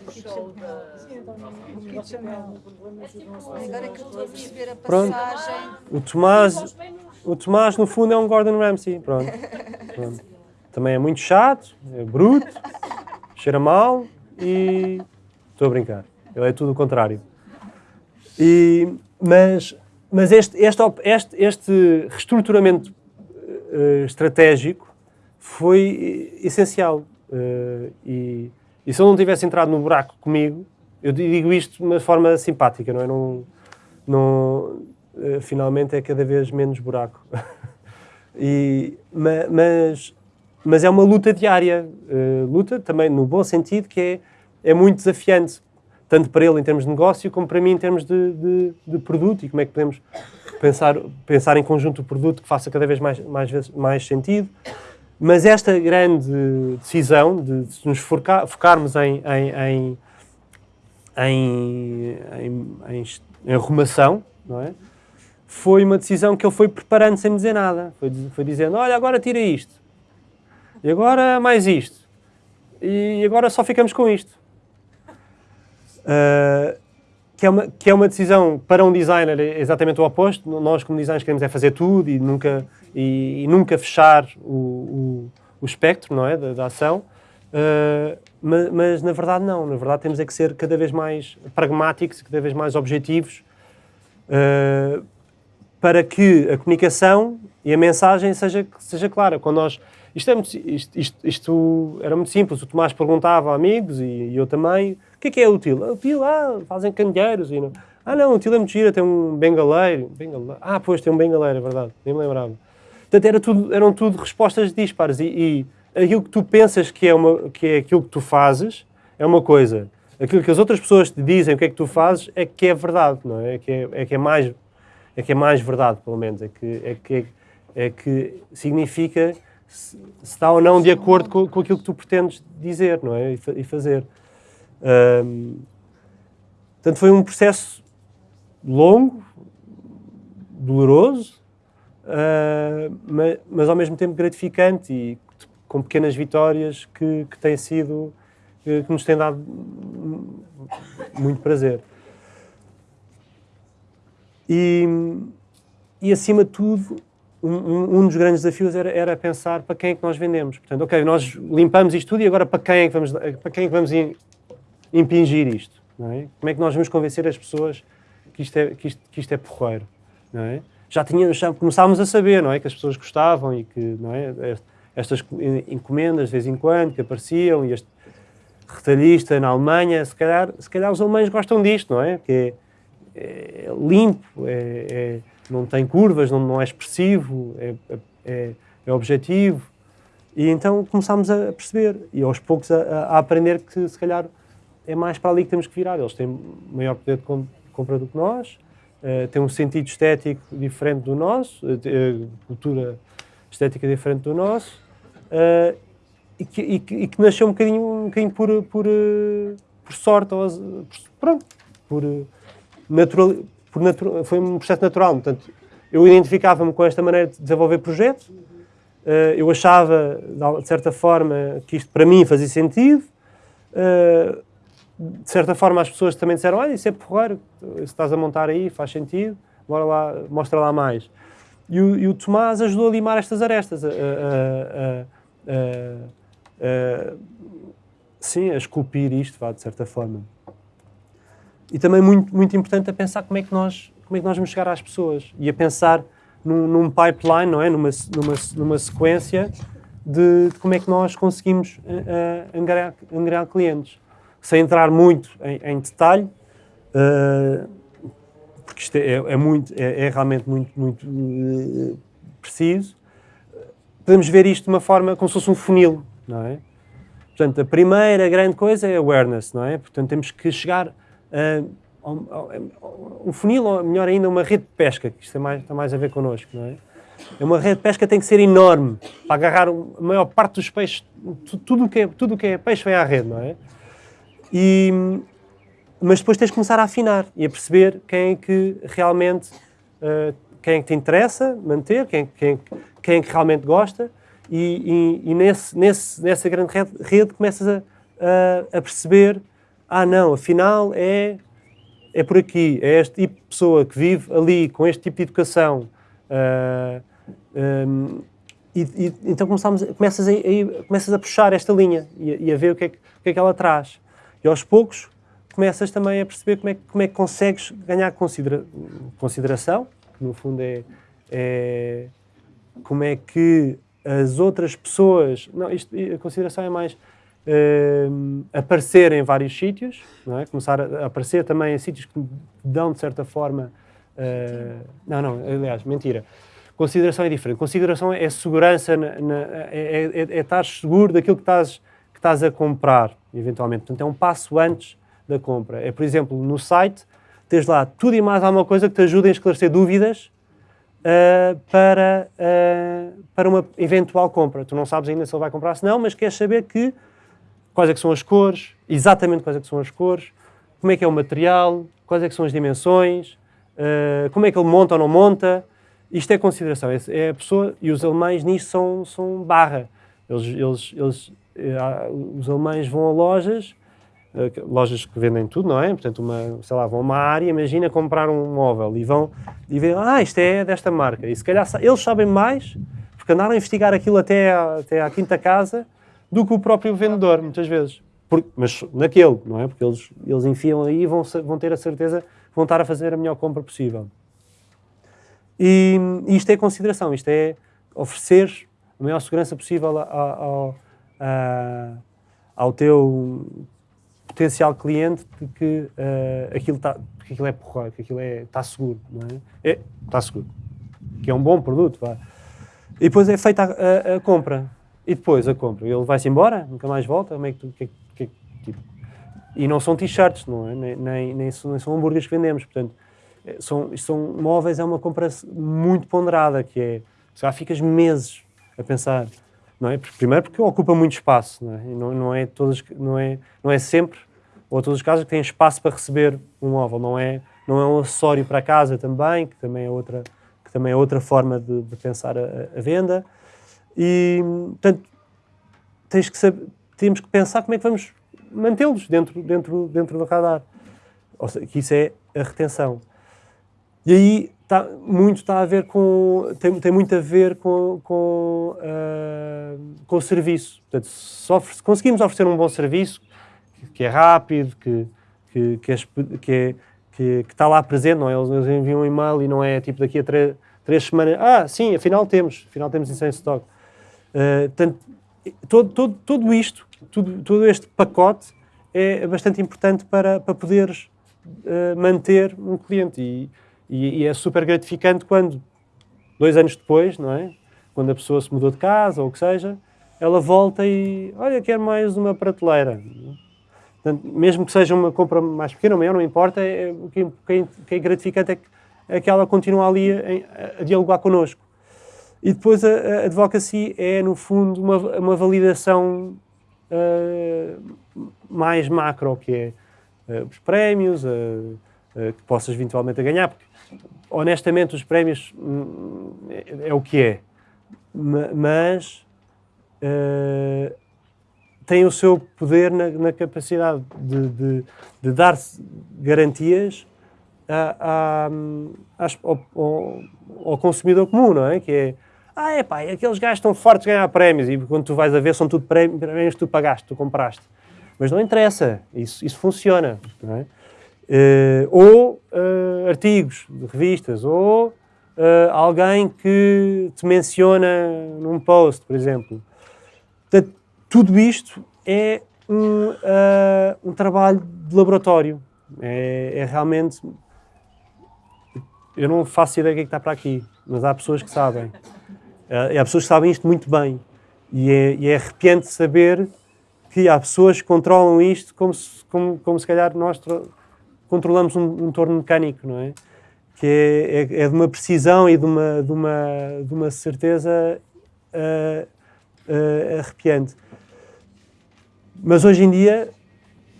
F: Kitchen Agora que eu estou a perceber a
C: Pronto.
F: passagem.
C: O Tomás, o Tomás, no fundo, é um Gordon Ramsay. Pronto. Pronto. Também é muito chato, é bruto, cheira mal e. Estou a brincar. Ele é tudo o contrário. E, mas mas este, este, este, este reestruturamento eh, estratégico foi eh, essencial. Eh, e, e se ele não tivesse entrado no buraco comigo, eu digo isto de uma forma simpática, não é? Não, não, eh, finalmente é cada vez menos buraco. E, ma- mas, mas é uma luta diária. eh, luta também no bom sentido, que é, é muito desafiante. Tanto para ele em termos de negócio, como para mim em termos de, de, de produto e como é que podemos pensar, pensar em conjunto o produto que faça cada vez mais, mais, mais sentido. Mas esta grande decisão de, de nos focar- focarmos em, em, em, em, em, arrumação, não é? foi uma decisão que ele foi preparando sem dizer nada. Foi, foi dizendo, olha, agora tira isto. E agora mais isto. E agora só ficamos com isto. Ah, que, é uma, que é uma decisão para um designer é exatamente o oposto. Nós, como designers, queremos é fazer tudo e nunca, e, e nunca fechar o, o, o espectro não é, da, da ação. Ah, ma- mas, na verdade, não. Na verdade, temos é que ser cada vez mais pragmáticos cada vez mais objetivos ah, para que a comunicação e a mensagem seja, seja clara. Quando nós, isto, é muito, isto, isto- isto era muito simples. O Tomás perguntava a amigos e, e eu também: o que é que é útil? "Ah, Útil, ah, fazem candeeiros. E não, ah, não, útil é muito gira, tem um bengaleiro. bengaleiro. Ah, pois, tem um bengaleiro, é verdade, nem me lembrava. Portanto, era tudo, eram tudo respostas dispares. E, e aquilo que tu pensas que é, uma, que é aquilo que tu fazes é uma coisa. Aquilo que as outras pessoas te dizem o que é que tu fazes é que é verdade, não é? É que é, é, que é mais é que é mais verdade, pelo menos, é que, é que, é que significa se, se está ou não de acordo com, com aquilo que tu pretendes dizer, não é? E, fa- e fazer. Ahm, portanto, foi um processo longo, doloroso, ah, ma- mas, ao mesmo tempo gratificante e com pequenas vitórias que, que têm sido, que, nos têm dado muito prazer. E, e acima de tudo, um, um- um dos grandes desafios era, era pensar para quem é que nós vendemos. Portanto, ok, nós limpamos isto tudo e agora para quem é que vamos, para quem é que vamos impingir isto? É? Como é que nós vamos convencer as pessoas que isto é, que isto, que isto é porreiro? É? Já, tínhamos, já começávamos a saber não é? que as pessoas gostavam e que não é? estas encomendas de vez em quando que apareciam e este retalhista na Alemanha, se calhar, se calhar os alemães gostam disto, não é? Que é, é limpo, é, é- não tem curvas, não, não é expressivo, é, é, é objetivo. E então começámos a perceber e aos poucos a- a aprender que se calhar é mais para ali que temos que virar. Eles têm maior poder de com- compra do que nós, eh, têm um sentido estético diferente do nosso, eh, eh, cultura estética diferente do nosso, e, que, e que- e que nasceu um bocadinho, um bocadinho por, por, por sorte, ou, por, pronto, por, natural, por natu- foi um processo natural. Portanto, eu identificava-me com esta maneira de desenvolver projeto, eh, eu achava, de certa forma, que isto para mim fazia sentido. De certa forma, as pessoas também disseram: Olha, isso é porreiro, estás a montar aí, faz sentido, bora lá, mostra lá mais. E o, e o Tomás ajudou a limar estas arestas, a, a- a- sim, a esculpir isto, vá, de certa forma. E também muito, muito importante a pensar como é que nós, como é que nós vamos chegar às pessoas e a pensar num, num pipeline, não é? Numa, numa, numa sequência de, de como é que nós conseguimos eh, angariar, angariar clientes. Sem entrar muito em, em detalhe, eh, porque isto é, é muito, é, é realmente muito, muito eh, preciso, podemos ver isto de uma forma como se fosse um funil, não é? Portanto, a primeira grande coisa é awareness, não é? Portanto, temos que chegar a, um funil, ou melhor ainda, uma rede de pesca, que isto tem mais, tem mais a ver connosco, não é? É Uma rede de pesca tem que ser enorme para agarrar a maior parte dos peixes, tu- tudo o que é, tudo que é peixe vem à rede, não é? E, mas depois tens de começar a afinar e a perceber quem é que realmente, eh, quem é que te interessa manter, quem, quem, quem é que realmente gosta, e, e, e nesse, nesse, nessa grande rede, rede começas a, a, a, perceber: ah, não, afinal é, é por aqui, é este tipo de pessoa que vive ali com este tipo de educação. Uh, um, e, e, então começamos, começas, a, a, começas a puxar esta linha e, e a ver o que, é que, o que, é que ela traz. E aos poucos começas também a perceber como é, como é que consegues ganhar considera consideração, que no fundo é, é, como é que as outras pessoas. Não, isto, a consideração é mais uh, aparecer em vários sítios, não é? começar a aparecer também em sítios que dão, de certa forma. Uh, não, não, aliás, mentira. Consideração é diferente. Consideração é segurança, na, na, é, é, é, estar seguro daquilo que estás, que estás a comprar, eventualmente. Portanto, é um passo antes da compra. É, por exemplo, no site, tens lá tudo e mais alguma coisa que te ajude a esclarecer dúvidas uh, para, uh, para uma eventual compra. Tu não sabes ainda se ele vai comprar, se não, mas queres saber que, quais é que são as cores, exatamente quais é que são as cores, como é que é o material, quais é que são as dimensões, uh, como é que ele monta ou não monta. Isto é consideração. É a pessoa, e os alemães nisto são, são barra. Eles, eles, eles, os alemães vão a lojas eh, lojas que vendem tudo, não é? Portanto, uma, sei lá, vão a uma área, imagina comprar um móvel e vão e veem, ah, isto é desta marca. E se calhar eles sabem mais, porque andaram a investigar aquilo até à, até à quinta casa, do que o próprio vendedor, muitas vezes. Por, mas naquele, não é? Porque eles, eles enfiam aí e vão, vão ter a certeza vão estar a fazer a melhor compra possível. E, e isto é consideração, isto é oferecer a maior segurança possível ao, ao, ao teu potencial cliente de que uh, aquilo, tá, que aquilo é porra, que aquilo é, está seguro, não é? é? Está seguro. Que é um bom produto, vá. E depois é feita a, a, a compra. E depois a compra. Ele vai-se embora, nunca mais volta. Como é que tu, que, que, tipo, e não são t-shirts, não é? Nem, nem, nem, são, hambúrgueres que vendemos. Portanto, é, são, são móveis, é uma compra muito ponderada, que é, já ficas meses a pensar, não é? Primeiro porque ocupa muito espaço, não é? Não, não é todas, não é, não é sempre, ou todos os casos que têm espaço para receber um móvel, não é, não é um acessório para casa também, que também é outra, que também é outra forma de, de pensar a, a, venda. E, portanto, tens que saber, temos que pensar como é que vamos mantê-los dentro, dentro, dentro do radar. Ou seja, que isso é a retenção. E aí tá, muito está a ver com, tem, tem muito a ver com, com, uh, com o serviço. Portanto, se, se, conseguimos oferecer um bom serviço, que, é rápido, que, que, que, é, que, é, que, está lá presente, não é? Eles, enviam um e-mail e não é tipo daqui a três, três semanas, ah, sim, afinal temos, afinal temos isso em stock. Uh, portanto, todo, todo, tudo isto, tudo, todo este pacote é bastante importante para, para poderes uh, manter um cliente. E, e, e, é super gratificante quando, dois anos depois, não é? Quando a pessoa se mudou de casa ou o que seja, ela volta e, olha, quer mais uma prateleira. Portanto, mesmo que seja uma compra mais pequena ou maior, não importa, é, o que, que, que, é gratificante é que, é que ela continua ali a, a, dialogar connosco. E depois a, a advocacy é, no fundo, uma, uma validação uh, mais macro, que é uh, os prémios, uh, que possas eventualmente a ganhar, porque honestamente, os prémios hum, é, é, o que é. Mas uh, tem o seu poder na, na capacidade de, de, de, dar garantias a, a, ao, ao, ao, consumidor comum, não é? Que é, ah, é pá, aqueles gajos estão fortes de ganhar prémios e quando tu vais a ver são tudo prémios que tu pagaste, tu compraste. Mas não interessa, isso, isso funciona, não é? Uh, ou uh, artigos de revistas, ou uh, alguém que te menciona num post, por exemplo. Portanto, tudo isto é um, um trabalho de laboratório. É, é, realmente. Eu não faço ideia do que, é que está para aqui, mas há pessoas que sabem. há pessoas que sabem isto muito bem. E é, e é arrepiante saber que há pessoas que controlam isto como se, como, como se calhar nós controlamos um, um torno mecânico, não é? Que é, é, é, de uma precisão e de uma, de uma, de uma certeza uh, uh, arrepiante. Mas hoje em dia,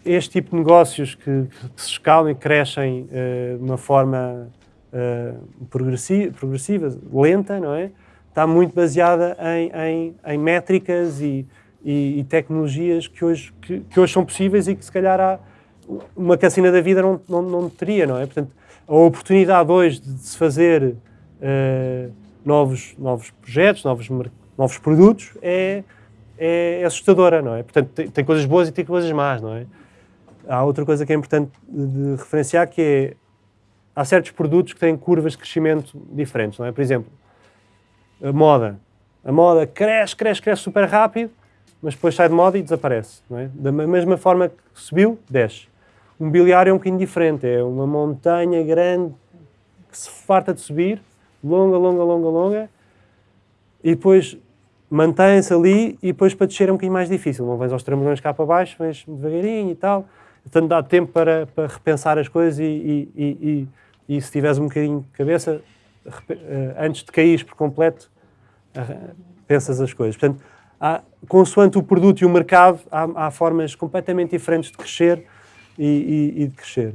C: este tipo de negócios que, que se escalam e crescem uh, de uma forma uh, progressi progressiva, lenta, não é? Está muito baseada em, em, em métricas e, e, e, tecnologias que hoje, que, que, hoje são possíveis e que se calhar há uma cassina da vida não, não, não teria, não é? Portanto, a oportunidade hoje de se fazer uh, novos, novos projetos, novos, novos produtos é, é assustadora, não é? Portanto, tem, tem, coisas boas e tem coisas más, não é? Há outra coisa que é importante de referenciar que é há certos produtos que têm curvas de crescimento diferentes, não é? Por exemplo, a moda. A moda cresce, cresce, cresce super rápido, mas depois sai de moda e desaparece, não é? Da mesma forma que subiu, desce. O mobiliário é um bocadinho diferente, é uma montanha grande que se farta de subir, longa, longa, longa, longa, e depois mantém-se ali e depois para descer é um bocadinho mais difícil. Não vens aos trambolhões cá para baixo, vens devagarinho e tal. Portanto, dá tempo para, para repensar as coisas e, e, e, e, se tiveres um bocadinho de cabeça, eh, antes de cair por completo, pensas as coisas. Portanto, há, consoante o produto e o mercado, há, há formas completamente diferentes de crescer e, de crescer.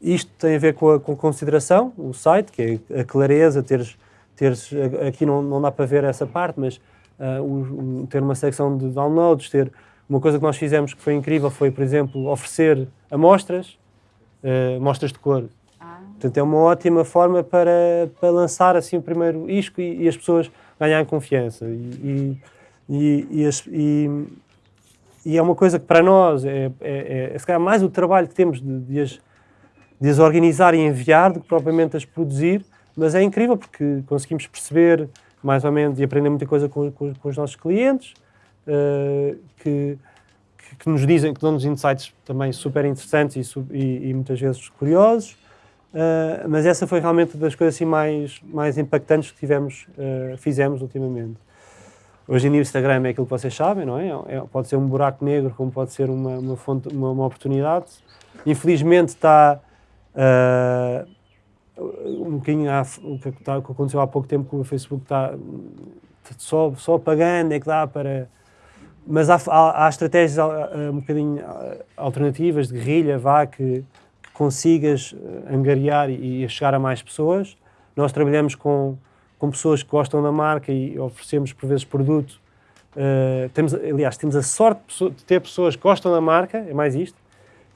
C: Isto tem a ver com a, com a consideração, o site, que é a clareza, teres teres, aqui não, não dá para ver essa parte, mas uh, ter uma secção de downloads, ter uma coisa que nós fizemos que foi incrível foi, por exemplo, oferecer amostras, uh, amostras de cor. Ah. Portanto, é uma ótima forma para, para lançar assim o primeiro isco e, e as pessoas ganharem confiança. E, e, e, as, e, e, é uma coisa que para nós é, é, é, é mais o trabalho que temos de, de, as, de as organizar e enviar do que propriamente as produzir, mas é incrível porque conseguimos perceber mais ou menos e aprender muita coisa com, com, com os nossos clientes, uh, que, que, que, nos dizem, que dão-nos insights também super interessantes e, e, e muitas vezes curiosos. Uh, mas essa foi realmente das coisas assim mais, mais impactantes que tivemos, uh, fizemos ultimamente. Hoje em dia o Instagram é aquilo que vocês sabem, não é? é pode ser um buraco negro, como pode ser uma, uma, fonte, uma, uma oportunidade. Infelizmente está uh, um bocadinho o que, está, o que aconteceu há pouco tempo com o Facebook está só, só pagando é que dá para... Mas há, há, há estratégias um bocadinho alternativas de guerrilha, vá, que, que consigas eh, angariar e, e chegar a mais pessoas. Nós trabalhamos com, com pessoas que gostam da marca e oferecemos por vezes produto. Uh, temos, aliás, temos a sorte de ter pessoas que gostam da marca, é mais isto,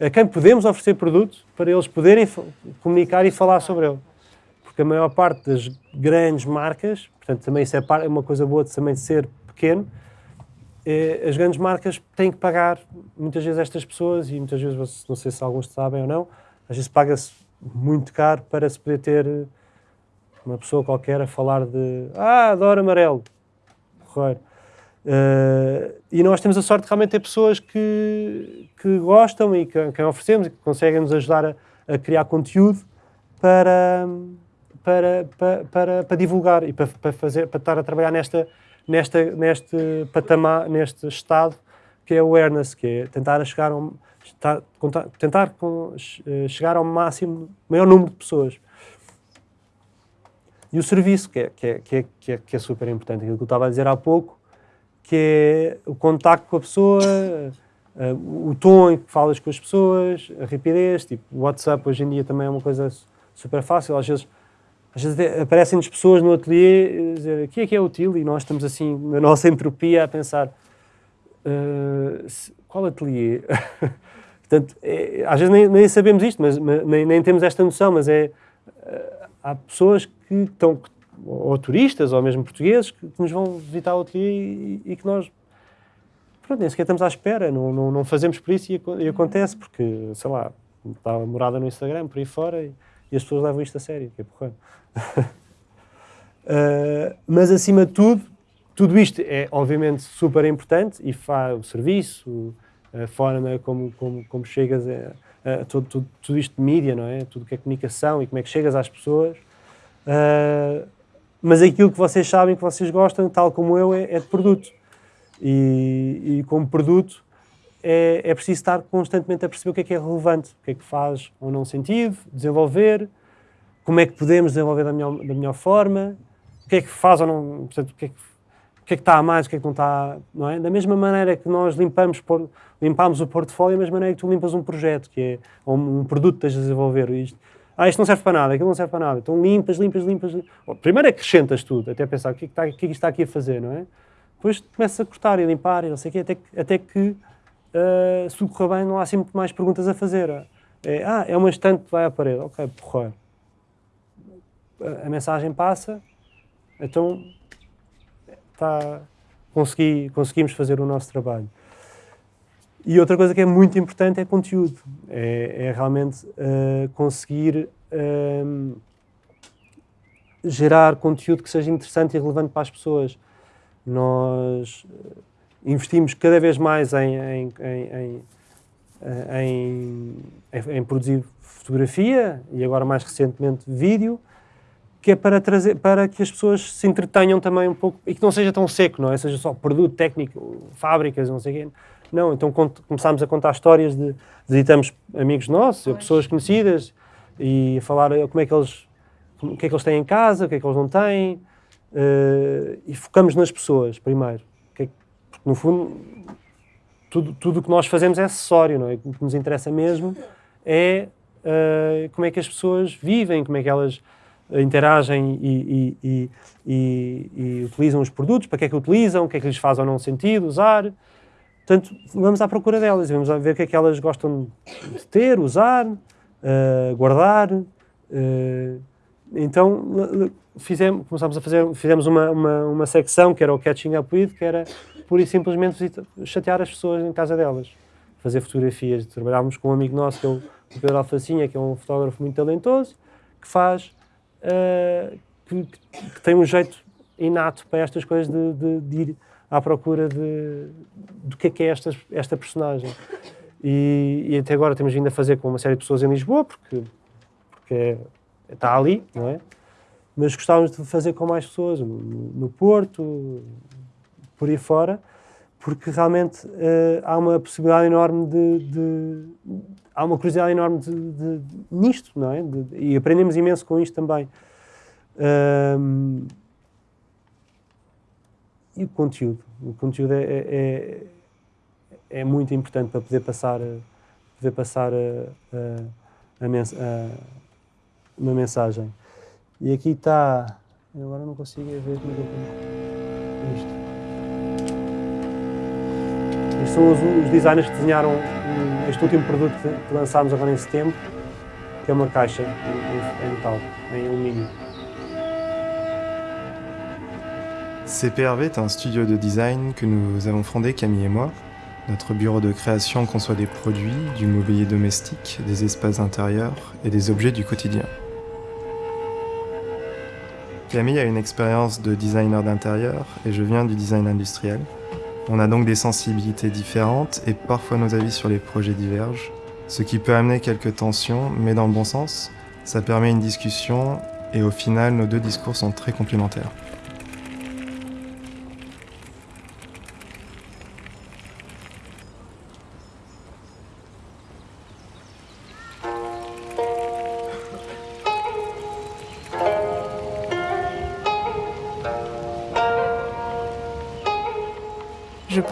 C: a quem podemos oferecer produto para eles poderem comunicar e falar sobre ele. Porque a maior parte das grandes marcas, portanto, também isso é, é uma coisa boa de também ser pequeno, é, as grandes marcas têm que pagar muitas vezes estas pessoas, e muitas vezes, não sei se alguns sabem ou não, às vezes paga-se muito caro para se poder ter uma pessoa qualquer a falar de ah, adoro amarelo. Correio. Uh, e nós temos a sorte de realmente ter pessoas que, que gostam e que, quem oferecemos e que conseguem nos ajudar a, a criar conteúdo para, para, para, para, para divulgar e para, para, fazer, para estar a trabalhar nesta, nesta, neste patamar, neste estado que é awareness, que é tentar chegar ao, estar, tentar eh, chegar ao máximo, maior número de pessoas. E o serviço, que é, que é, que é, que é, que é super importante, aquilo que eu estava a dizer há pouco, que é o contacto com a pessoa, uh, o tom em que falas com as pessoas, a rapidez, tipo, o WhatsApp hoje em dia também é uma coisa super fácil, às vezes, às vezes aparecem-nos pessoas no ateliê dizer, aqui é que é útil, e nós estamos assim, na nossa entropia, a pensar, uh, qual ateliê? Portanto, é, às vezes nem, nem, sabemos isto, mas, nem, nem, temos esta noção, mas é, uh, há pessoas que estão, ou turistas, ou mesmo portugueses, que, que nos vão visitar o ateliê e, e, que nós, pronto, nem sequer estamos à espera, não, não, não fazemos por isso e, e, acontece, porque, sei lá, está a morada no Instagram, por aí fora, e, e as pessoas levam isto a sério, que é porra. uh, mas, acima de tudo, tudo isto é, obviamente, super importante e faz o serviço, a forma como, como, como chegas a, a todo, tudo, tudo isto de mídia, não é? Tudo que é comunicação e como é que chegas às pessoas. Uh, mas aquilo que vocês sabem, que vocês gostam, tal como eu, é, é de produto. E, e como produto é, é preciso estar constantemente a perceber o que é que é relevante, o que é que faz ou não sentido, desenvolver, como é que podemos desenvolver da melhor, da melhor forma, o que é que faz ou não, portanto, o que é que, o que, é que está a mais, o que é que não está, não é? Da mesma maneira que nós limpamos, por, limpamos o portfólio, da mesma maneira que tu limpas um projeto, que é, um produto que estás a desenvolver. Isto, ah, isto não serve para nada, aquilo não serve para nada. Então limpas, limpas, limpas. Bom, primeiro acrescentas tudo, até pensar o que é que, está, o que, é que está aqui a fazer, não é? Depois começas a cortar e limpar e não sei o quê, até que, até que uh, se correr bem, não há assim muito mais perguntas a fazer. É, ah, é uma estante que vai à parede. Ok, porra. A, a mensagem passa, então tá, consegui, conseguimos fazer o nosso trabalho. E outra coisa que é muito importante é conteúdo. É, é realmente uh, conseguir uh, gerar conteúdo que seja interessante e relevante para as pessoas. Nós eh, investimos cada vez mais em, em, em, em, produzir fotografia e agora mais recentemente vídeo, que é para, trazer, para que as pessoas se entretenham também um pouco e que não seja tão seco, não é? Seja só produto técnico, fábricas, não sei o quê não, então começámos a contar histórias de visitamos amigos nossos, pois. pessoas conhecidas e a falar como é que eles o que é que eles têm em casa, o que é que eles não têm uh, e focamos nas pessoas primeiro, é porque no fundo tudo tudo o que nós fazemos é acessório, não é? O que nos interessa mesmo é uh, como é que as pessoas vivem, como é que elas interagem e, e, e, e, utilizam os produtos, para que é que utilizam, o que é que lhes faz ou não sentido usar. Portanto, vamos à procura delas, vamos ver o que é que elas gostam de ter, usar, uh, guardar. Uh, então, fizemos, começámos a fazer, fizemos uma, uma, uma, secção que era o Catching Up With, que era pura e simplesmente chatear as pessoas em casa delas, fazer fotografias. Trabalhávamos com um amigo nosso, que é o Pedro Alfacinha, que é um fotógrafo muito talentoso, que faz, uh, que, que, tem um jeito inato para estas coisas de, de, de ir à procura de, do que é que é esta, esta personagem. E, e, até agora temos vindo a fazer com uma série de pessoas em Lisboa, porque, porque é, está ali, não é? Mas gostávamos de fazer com mais pessoas, no, no Porto, por aí fora, porque realmente uh, há uma possibilidade enorme de, de, há uma curiosidade enorme de, nisto, não é? e aprendemos imenso com isto também. E o conteúdo. O conteúdo é, é, é, é muito importante para poder passar, poder passar a, a, a, mens a uma mensagem. E aqui está. Agora não consigo ver como é isto. Estes são os, os, designers que desenharam este último produto que lançámos agora em setembro, que é uma caixa em, em metal, em alumínio.
G: CPRV est un studio de design que nous avons fondé Camille et moi. Notre bureau de création conçoit des produits, du mobilier domestique, des espaces intérieurs et des objets du quotidien. Camille a une expérience de designer d'intérieur et je viens du design industriel. On a donc des sensibilités différentes et parfois nos avis sur les projets divergent, ce qui peut amener quelques tensions, mais dans le bon sens, ça permet une discussion et au final nos deux discours sont très complémentaires.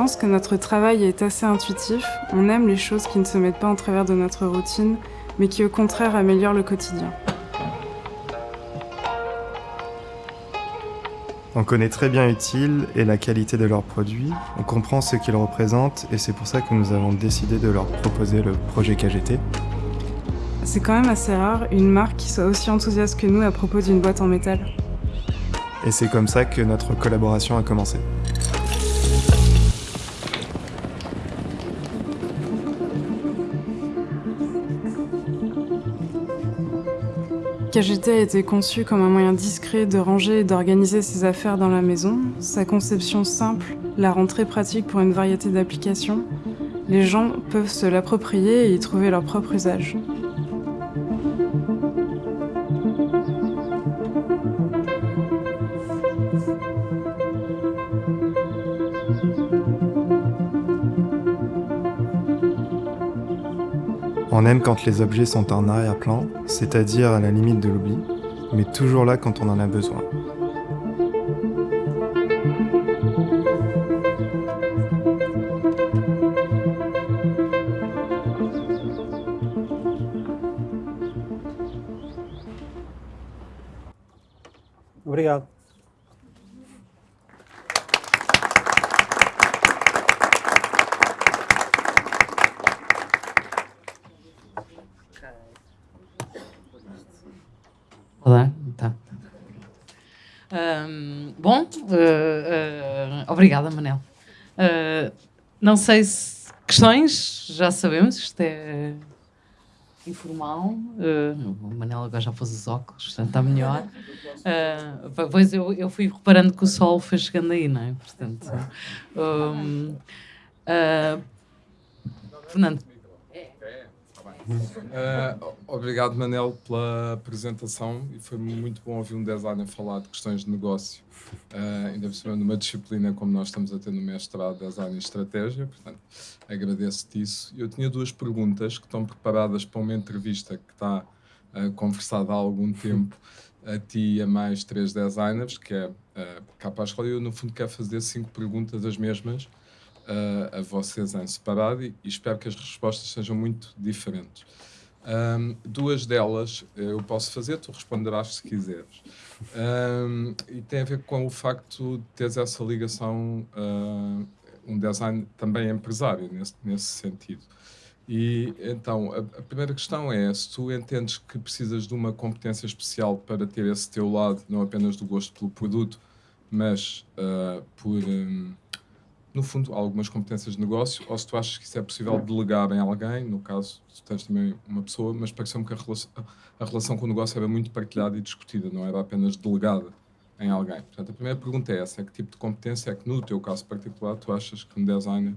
H: Pense que notre travail est assez intuitif. On aime les choses qui ne se mettent pas en travers de notre routine, mais qui au contraire améliorent le quotidien.
G: On connaît très bien Utile et la qualité de leurs produits, on comprend ce qu'ils représentent et c'est pour ça que nous avons décidé de leur proposer le projet KGT.
H: C'est quand même assez rare une marque qui soit aussi enthousiaste que nous à propos d'une boîte en métal.
G: Et c'est comme ça que notre collaboration a commencé.
H: KGT a été conçu comme un moyen discret de ranger et d'organiser ses affaires dans la maison. Sa conception simple la rend très pratique pour une variété d'applications. Les gens peuvent se l'approprier et y trouver leur propre usage.
G: On aime quand les objets sont en arrière-plan, c'est-à-dire à la limite de l'oubli, mais toujours là quand on en a besoin.
A: Não sei se questões, já sabemos, isto é informal. o Manel agora já pôs os óculos, portanto está melhor. Uh, pois eu, eu fui reparando que o sol foi chegando aí, não é? Portanto, um, uh, Fernando.
I: Uh, obrigado, Manel, pela apresentação. E foi muito bom ouvir um designer falar de questões de negócio, uh, ainda por cima numa disciplina como nós estamos a ter no mestrado Design e Estratégia, portanto, agradeço-te isso. Eu tinha duas perguntas que estão preparadas para uma entrevista que está uh, conversada há algum tempo a ti e a mais três designers, que é uh, cá para a escola, e eu no fundo quero fazer cinco perguntas as mesmas, uh, a vocês em separado e, e, espero que as respostas sejam muito diferentes. Um, duas delas eu posso fazer, tu responderás se quiseres. Um, e tem a ver com o facto de teres essa ligação, uh, um design também empresário, nesse, nesse sentido. E então, a, a, primeira questão é se tu entendes que precisas de uma competência especial para ter esse teu lado, não apenas do gosto pelo produto, mas uh, por. Um, no fundo, algumas competências de negócio, ou se tu achas que isso é possível delegar em alguém, no caso, tu tens também uma pessoa, mas pareceu-me que a relação, a relação com o negócio era muito partilhada e discutida, não era apenas delegada em alguém. Portanto, a primeira pergunta é essa, é que tipo de competência é que, no teu caso particular, tu achas que um designer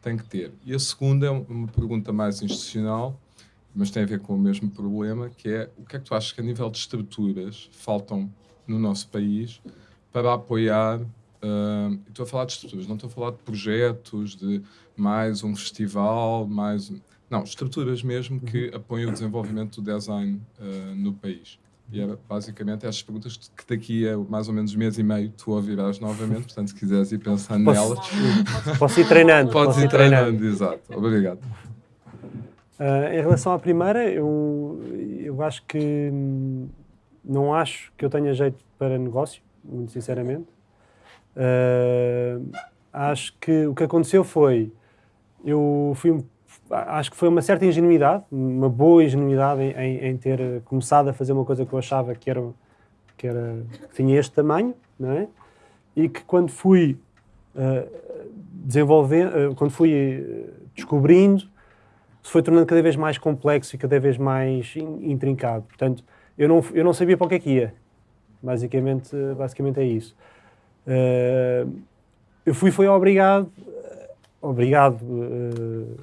I: tem que ter? E a segunda é uma pergunta mais institucional, mas tem a ver com o mesmo problema, que é o que é que tu achas que a nível de estruturas faltam no nosso país para apoiar Uh, estou a falar de estruturas, não estou a falar de projetos, de mais um festival, mais. Não, estruturas mesmo que uhum. apoiem o desenvolvimento do design uh, no país. E era basicamente estas perguntas que daqui a mais ou menos um mês e meio tu ouvirás novamente, portanto, se quiseres ir pensando posso,
C: nelas. Posso ir treinando.
I: Podes ir treinando, treinando, exato. Obrigado.
C: Uh, em relação à primeira, eu, eu acho que não acho que eu tenha jeito para negócio, muito sinceramente. Uh, acho que o que aconteceu foi, eu fui, acho que foi uma certa ingenuidade, uma boa ingenuidade em, em, em, ter começado a fazer uma coisa que eu achava que era, que era que tinha este tamanho, não é? E que quando fui uh, desenvolvendo, uh, quando fui descobrindo, se foi tornando cada vez mais complexo e cada vez mais intrincado. Portanto, eu não, eu não sabia para o que é que ia. Basicamente, basicamente é isso. Uh, eu fui, foi obrigado, obrigado uh,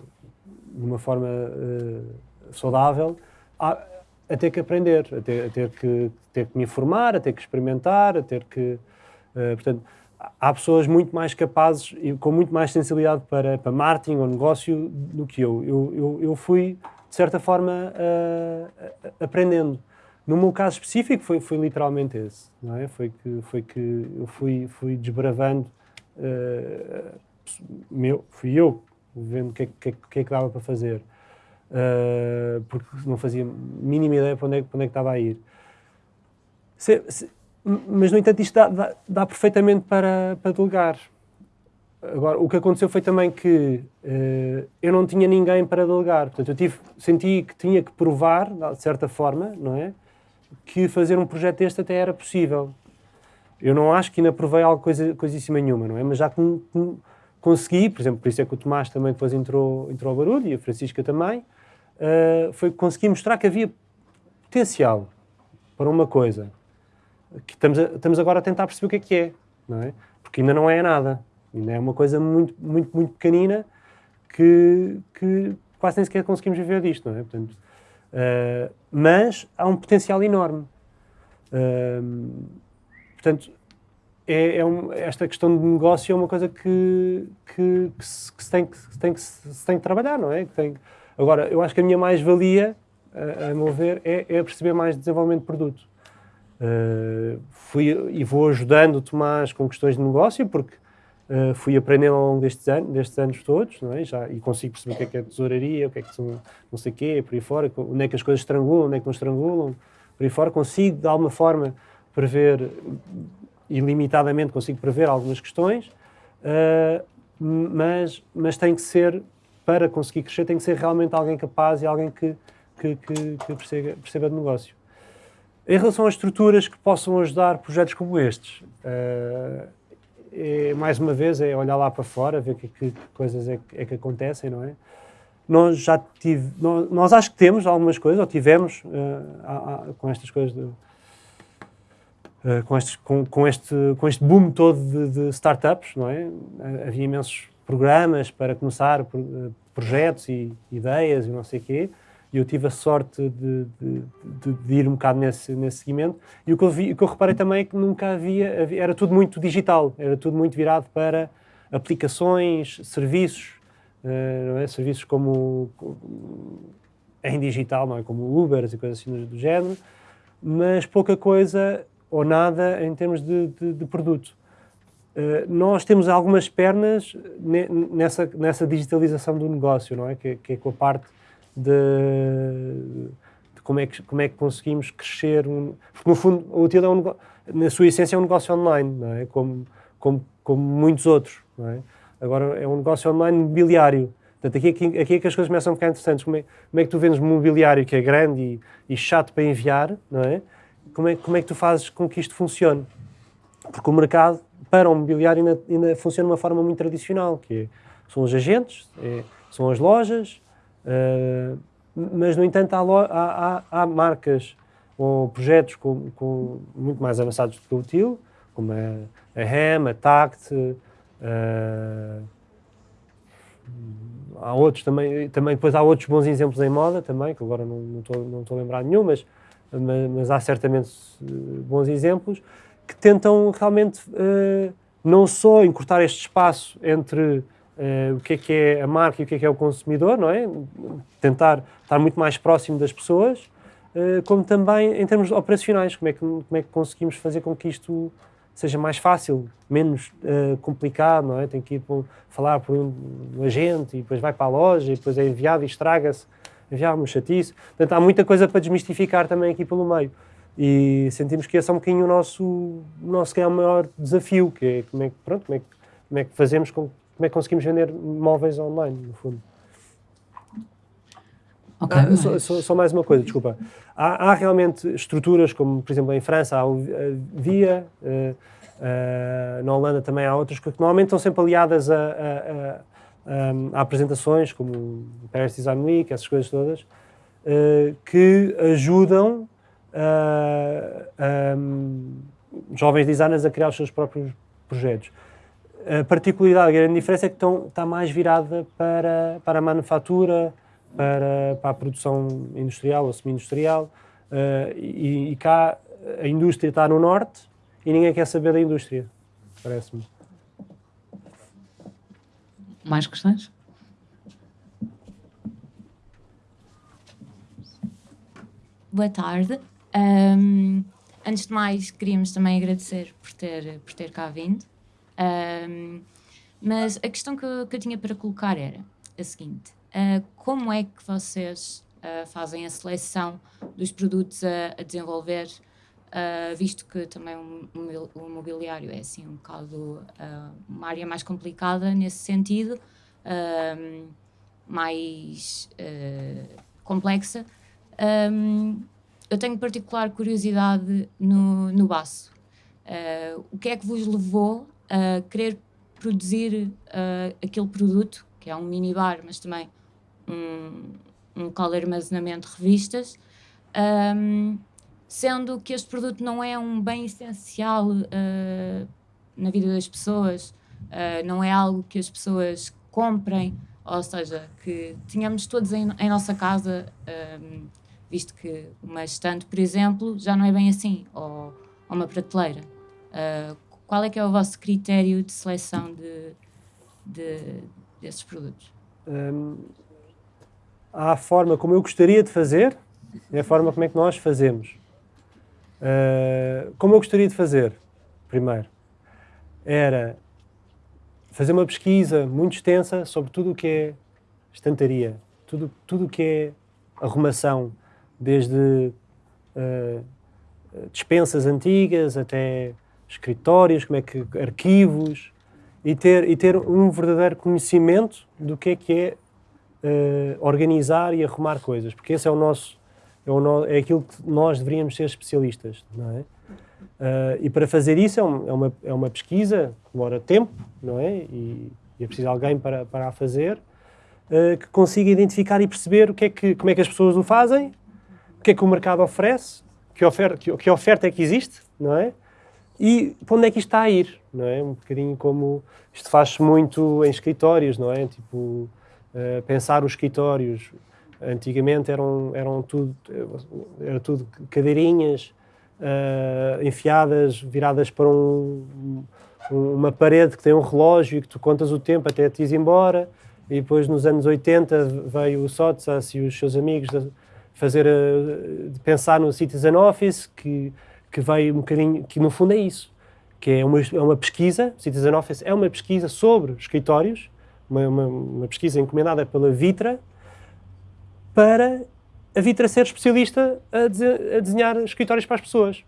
C: de uma forma uh, saudável, a, a, ter que aprender, a ter, a ter, que, ter que me informar, a ter que experimentar, a ter que. portanto, há pessoas muito mais capazes e com muito mais sensibilidade para, para marketing ou negócio do que eu. Eu, eu, eu fui, de certa forma, aprendendo. No meu caso específico foi, foi literalmente esse, não é? Foi que, foi que eu fui, fui desbravando, uh, meu, fui eu vendo o que, é, que, que, é que dava para fazer, uh, porque não fazia mínima ideia para onde é, para onde é que estava a ir. Se, se, mas, no entanto, isto dá, dá, dá, perfeitamente para, para delegar. Agora, o que aconteceu foi também que uh, eu não tinha ninguém para delegar. Portanto, eu tive, senti que tinha que provar, de certa forma, não é? Que fazer um projeto deste até era possível. Eu não acho que ainda provei algo coisa, coisíssima nenhuma, não é? Mas já com, com, consegui, por exemplo, por isso é que o Tomás também depois entrou, entrou ao barulho e a Francisca também, uh, foi que consegui mostrar que havia potencial para uma coisa que estamos, a, estamos agora a tentar perceber o que é que é, não é? Porque ainda não é nada, ainda é uma coisa muito, muito, muito pequenina que, que quase nem sequer conseguimos viver disto, não é? Portanto, Uh, mas há um potencial enorme. Uh, portanto, é, é um, esta questão de negócio é uma coisa que, que, que, se, que, se, tem, que, se, tem, que se tem que trabalhar, não é? Tem, agora, eu acho que a minha mais-valia, a, a meu ver, é, é perceber mais desenvolvimento de produto. Uh, fui e vou ajudando o Tomás com questões de negócio, porque Uh, fui aprendendo ao longo destes anos, destes anos todos, não é? Já, e consigo perceber o que é que é tesouraria, o que é que são não sei o quê, por aí fora, onde é que as coisas estrangulam, onde é que não estrangulam, por aí fora. Consigo, de alguma forma, prever ilimitadamente, consigo prever algumas questões, uh, mas, mas tem que ser, para conseguir crescer, tem que ser realmente alguém capaz e alguém que, que, que, que perceba, perceba de negócio. Em relação às estruturas que possam ajudar projetos como estes, uh, é, mais uma vez, é olhar lá para fora, ver que, que coisas é, é, que acontecem, não é? Nós já tive, nós, nós acho que temos algumas coisas, ou tivemos, uh, com estas coisas de, Uh, com, estes, com, com, este, com este boom todo de, de, startups, não é? Havia imensos programas para começar projetos e ideias e não sei o quê e eu tive a sorte de, de, de, de, ir um bocado nesse, nesse segmento. E o que, eu vi, o que eu reparei também é que nunca havia, havia, era tudo muito digital, era tudo muito virado para aplicações, serviços, uh, é? serviços como, como, em digital, não é? como Uber e coisas assim do, do, género, mas pouca coisa ou nada em termos de, de produto. Uh, nós temos algumas pernas nessa, nessa digitalização do negócio, não é? Que, que é com a parte de, de, como, é que, como é que conseguimos crescer. Um, porque, no fundo, o Utila, é um, na sua essência, é um negócio online, não é? como, como, como muitos outros. Não é? Agora, é um negócio online mobiliário. Portanto, aqui, aqui, aqui é que as coisas começam a ficar interessantes. Como é, como é que tu vendes mobiliário que é grande e, e, chato para enviar, não é? Como, é? como é que tu fazes com que isto funcione? Porque o mercado, para o mobiliário, ainda, ainda funciona de uma forma muito tradicional, que é, são os agentes, é, são as lojas, Uh, mas, no entanto, há, há, há, marcas ou projetos com, com, muito mais avançados do que o TIL, como a, a HEM, a TACT, uh, há outros também, também, depois há outros bons exemplos em moda também, que agora não estou não não a lembrar nenhum, mas, mas, mas, há certamente eh, bons exemplos que tentam realmente uh, não só encurtar este espaço entre Uh, o que é que é a marca e o que é que é o consumidor, não é? Tentar estar muito mais próximo das pessoas, uh, como também em termos operacionais, como é, que, como é que conseguimos fazer com que isto seja mais fácil, menos uh, complicado, não é? Tem que ir por, falar por um agente e depois vai para a loja e depois é enviado e estraga-se, uma chatice. Portanto, há muita coisa para desmistificar também aqui pelo meio. E sentimos que esse é um bocadinho o nosso, nosso que é o maior desafio, que é como é que, pronto, como é que, como é que fazemos com como é que conseguimos vender móveis online, no fundo.
A: Okay, ah,
C: só, só, só, mais uma coisa, desculpa. Há, há, realmente estruturas, como por exemplo em França há o Via, uh, uh, na Holanda também há outras, que normalmente estão sempre aliadas a, a, a, a apresentações, como Paris Design Week, essas coisas todas, uh, que ajudam um, jovens designers a criar os seus próprios projetos. A particularidade, a grande diferença é que estão, está mais virada para, para a manufatura, para, para a produção industrial ou semi-industrial. Uh, e, e, cá a indústria está no norte e ninguém quer saber da indústria, parece-me.
A: Mais questões?
J: Boa tarde. Um, antes de mais, queríamos também agradecer por ter, por ter cá vindo. Um, mas a questão que eu, que eu, tinha para colocar era a seguinte: uh, como é que vocês uh, fazem a seleção dos produtos a, a desenvolver, uh, visto que também o, mobiliário é assim um bocado uma área mais complicada nesse sentido, mais complexa? Um, eu tenho particular curiosidade no, no baço. o que é que vos levou a querer produzir uh, aquele produto, que é um minibar, mas também um, um local de armazenamento de revistas, um, sendo que este produto não é um bem essencial uh, na vida das pessoas, uh, não é algo que as pessoas comprem, ou seja, que tenhamos todos em, em nossa casa, um, visto que uma estante, por exemplo, já não é bem assim, ou, ou uma prateleira. Uh, qual é que é o vosso critério de seleção de, de desses produtos? Hum,
C: há a forma como eu gostaria de fazer e a forma como é que nós fazemos. Uh, como eu gostaria de fazer, primeiro, era fazer uma pesquisa muito extensa sobre tudo o que é estantaria, tudo tudo o que é arrumação, desde uh, dispensas antigas até escritórios, como é que arquivos e ter e ter um verdadeiro conhecimento do que é que é uh, organizar e arrumar coisas, porque esse é o nosso é, o no, é aquilo que nós deveríamos ser especialistas, não é? Uh, e para fazer isso é, um, é, uma, é uma pesquisa, demora tempo, não é? E, e é preciso alguém para, para a fazer, uh, que consiga identificar e perceber o que é que, como é que as pessoas o fazem, o que é que o mercado oferece, que oferta, que, que oferta é que existe, não é? E para onde é que isto está a ir, não é? Um bocadinho como isto faz-se muito em escritórios, não é? Tipo, uh, pensar os escritórios. Antigamente eram, eram tudo, era tudo cadeirinhas uh, enfiadas, viradas para um, uma parede que tem um relógio e que tu contas o tempo até te ir embora. E depois, nos anos 80, veio o Sotsas e os seus amigos fazer, uh, pensar no Citizen Office, que, que veio um bocadinho, que no fundo é isso, que é uma, é uma pesquisa, Citizen Office é uma pesquisa sobre escritórios, uma, uma, uma pesquisa encomendada pela Vitra, para a Vitra ser especialista a, a desenhar escritórios para as pessoas.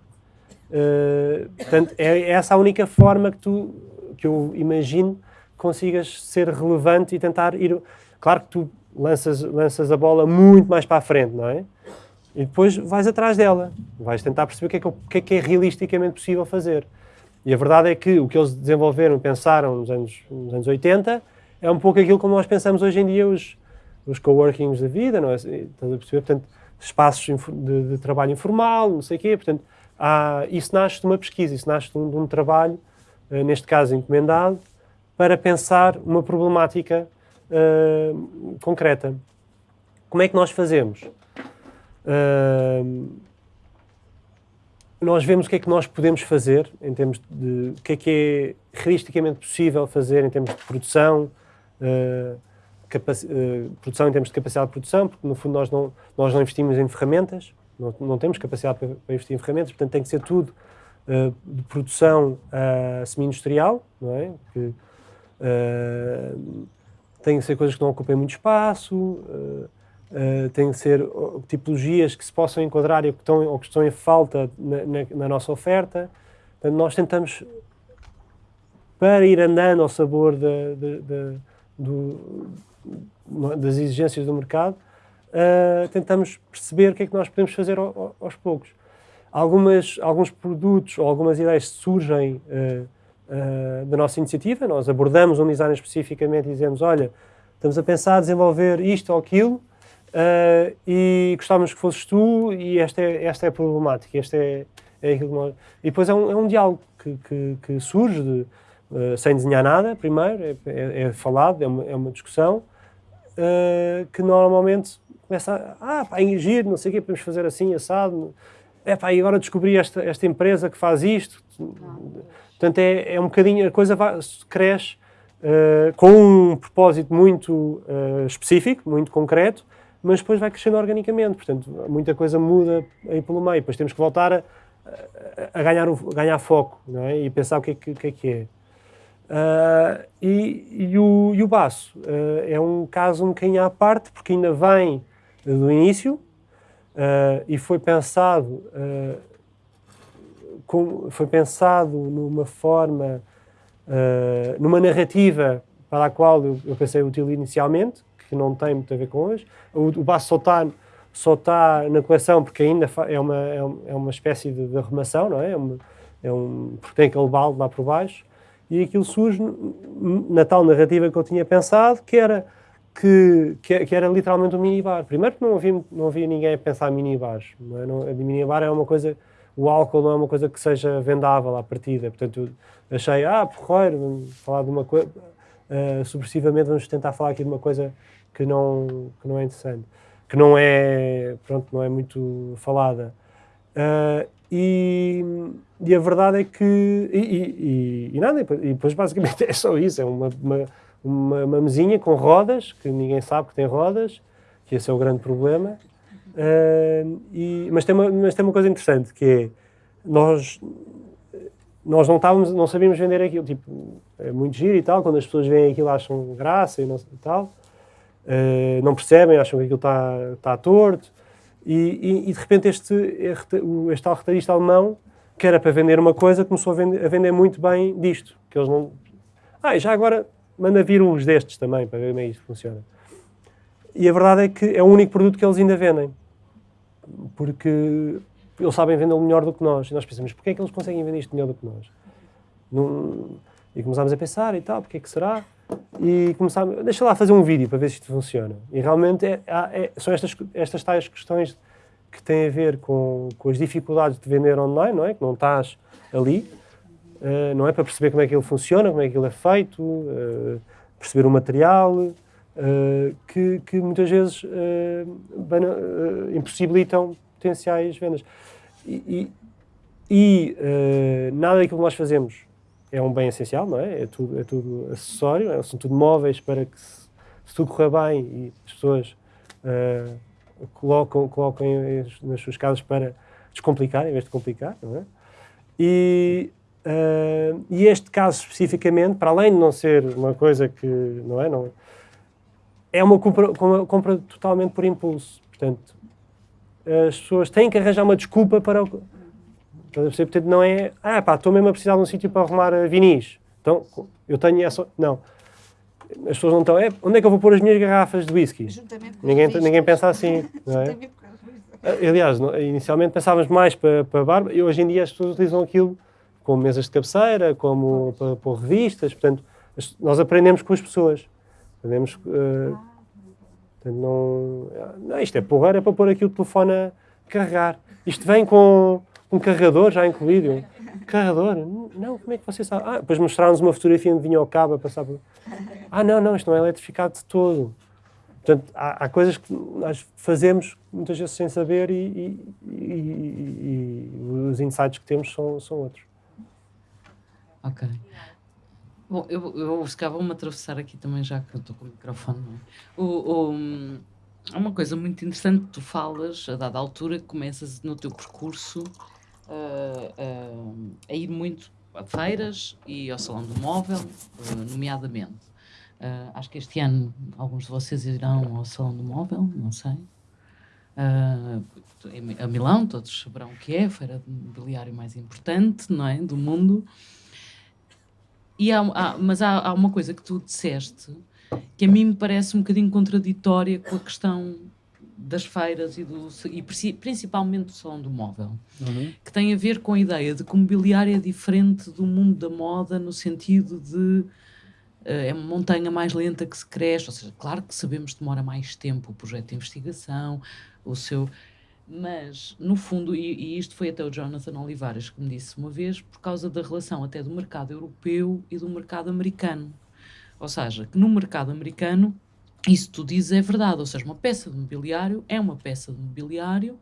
C: Uh, portanto, é essa a única forma que tu, que eu imagino, consigas ser relevante e tentar ir. Claro que tu lanças, lanças a bola muito mais para a frente, não é? E depois vais atrás dela, vais tentar perceber o que é que, o que, é, que é realisticamente possível fazer. E a verdade é que o que eles desenvolveram, pensaram nos anos, nos anos 80, é um pouco aquilo como nós pensamos hoje em dia os, os coworkings da vida, não é? Estás a perceber? Portanto, espaços de, de, trabalho informal, não sei o quê. Portanto, há, isso nasce de uma pesquisa, isso nasce de um, de um trabalho, uh, neste caso encomendado, para pensar uma problemática uh, concreta. Como é que nós fazemos? Nós vemos o que é que nós podemos fazer em termos de o que é que é realisticamente possível fazer em termos de produção, uh, uh, produção em termos de capacidade de produção, porque no fundo nós não, nós não investimos em ferramentas, não, não temos capacidade para, para, investir em ferramentas, portanto tem que ser tudo uh, de produção semi-industrial, não é? Que, tem que ser coisas que não ocupem muito espaço, Uh, têm que ser tipologias que se possam enquadrar e que estão, ou que estão em falta na, na, na, nossa oferta. Portanto, nós tentamos, para ir andando ao sabor de, de, de, do, das exigências do mercado, uh, tentamos perceber o que é que nós podemos fazer ao, ao, aos poucos. Algumas, alguns produtos ou algumas ideias surgem uh, da nossa iniciativa, nós abordamos um design especificamente e dizemos, olha, estamos a pensar desenvolver isto ou aquilo, Uh, e gostávamos que fosses tu e esta é, esta é a problemática, esta é, é aquilo que nós... E depois é um, é um diálogo que, que, que surge de, uh, sem desenhar nada, primeiro, é, é, é falado, é uma, é uma discussão, uh, que normalmente começa a, ah, pá, não sei o quê, podemos fazer assim, assado, é pá, e agora descobri esta, esta empresa que faz isto. Portanto, é, é um bocadinho, a coisa vai, cresce com um propósito muito específico, muito concreto, mas depois vai crescendo organicamente, portanto, muita coisa muda aí pelo meio, depois temos que voltar a, a, ganhar, a ganhar foco é? e pensar o que é que, que, é, que é. Uh, e, e, o, e o baço uh, é um caso um bocadinho à parte, porque ainda vem do início uh, e foi pensado, com, foi pensado numa forma, numa narrativa para a qual eu, eu pensei útil inicialmente, que não tem muito a ver com hoje. O, o baço só está, só está na coleção porque ainda é uma, é, é uma espécie de, de arrumação, não é? É, uma, é um, porque tem aquele balde lá por baixo. E aquilo surge na tal narrativa que eu tinha pensado, que era, que, que, era literalmente um minibar. Primeiro que não havia, não havia ninguém a pensar em minibars. Não é? não, a minibar é uma coisa... O álcool não é uma coisa que seja vendável à partida. Portanto, achei, ah, porreiro, vamos falar de uma coisa... Uh, subversivamente vamos tentar falar aqui de uma coisa que não, que não é interessante, que não é, pronto, não é muito falada. Uh, e, e, a verdade é que, e, e, e nada, e depois basicamente é só isso, é uma, uma, uma, mesinha com rodas, que ninguém sabe que tem rodas, que esse é o grande problema, uh, e, mas, tem uma, mas tem uma coisa interessante, que é, nós, nós não, estávamos, não sabíamos vender aquilo, tipo, é muito giro e tal, quando as pessoas veem aquilo acham graça e, não, e tal, uh, não percebem, acham que aquilo está, está torto. E, e, e, de repente este, este, este tal retalhista alemão, que era para vender uma coisa, começou a vender, a vender muito bem disto. Que eles não... Ah, e já agora manda vir uns destes também, para ver como é que isto funciona. E a verdade é que é o único produto que eles ainda vendem. Porque eles sabem vendê-lo melhor do que nós. E nós pensamos, porquê é que eles conseguem vender isto melhor do que nós? Não... E começámos a pensar e tal, porque é que será? E começámos, deixa lá fazer um vídeo para ver se isto funciona. E realmente é, é, são estas, estas tais questões que têm a ver com, com as dificuldades de vender online, não é? Que não estás ali, uh, não é? Para perceber como é que ele funciona, como é que ele é feito, uh, perceber o material, uh, que, que muitas vezes impossibilitam potenciais vendas. E, e, e nada daquilo que nós fazemos é um bem essencial, não é? É tudo, é tudo acessório, é, são tudo móveis para que, se, se tudo correr bem e as pessoas uh, colocam, colocam nas suas casas para descomplicar em vez de complicar, não é? E, uh, e este caso especificamente, para além de não ser uma coisa que, não é? Não, é uma compra, uma compra totalmente por impulso. Portanto, as pessoas têm que arranjar uma desculpa para Portanto, não é, ah pá, estou mesmo a precisar de um sítio para arrumar vinis. Então, eu tenho essa. Não. As pessoas não estão, é, onde é que eu vou pôr as minhas garrafas de whisky? Ninguém, ninguém pensa assim, não é? Ah, aliás, inicialmente pensávamos mais para, para barba e hoje em dia as pessoas utilizam aquilo como mesas de cabeceira, como para pôr revistas, portanto, nós aprendemos com as pessoas. Aprendemos, uh, portanto, não, não, isto é porreiro, é para pôr aqui o telefone a carregar. Isto vem com um carregador já incluído. Carregador? Não, como é que você sabe? Ah, depois mostraram-nos uma fotografia onde vinha o cabo a passar por... Ah, não, não, isto não é eletrificado de todo. Portanto, há, há coisas que nós fazemos muitas vezes sem saber e, e, e, e os insights que temos são, são outros.
A: Ok. Bom, eu, eu se calhar vou-me atravessar aqui também, já que eu estou com o microfone. É? O, o, há uma coisa muito interessante que tu falas, a dada altura, que começas no teu percurso uh, a ir muito a feiras e ao Salão do Móvel, uh, nomeadamente. Uh, acho que este ano alguns de vocês irão ao Salão do Móvel, não sei. a Milão, todos saberão o que é, a feira de mobiliário mais importante não é, do mundo. E há, há mas há, há uma coisa que tu disseste que a mim me parece um bocadinho contraditória com a questão das feiras e, do, e principalmente do salão do móvel, uhum. que tem a ver com a ideia de que o mobiliário é diferente do mundo da moda no sentido de uh, é uma montanha mais lenta que se cresce, ou seja, claro que sabemos que demora mais tempo o projeto de investigação, o seu... Mas, no fundo, e, e isto foi até o Jonathan Olivares que me disse uma vez, por causa da relação até do mercado europeu e do mercado americano. Ou seja, que no mercado americano isso tu dizes é verdade, ou seja, uma peça de mobiliário é uma peça de mobiliário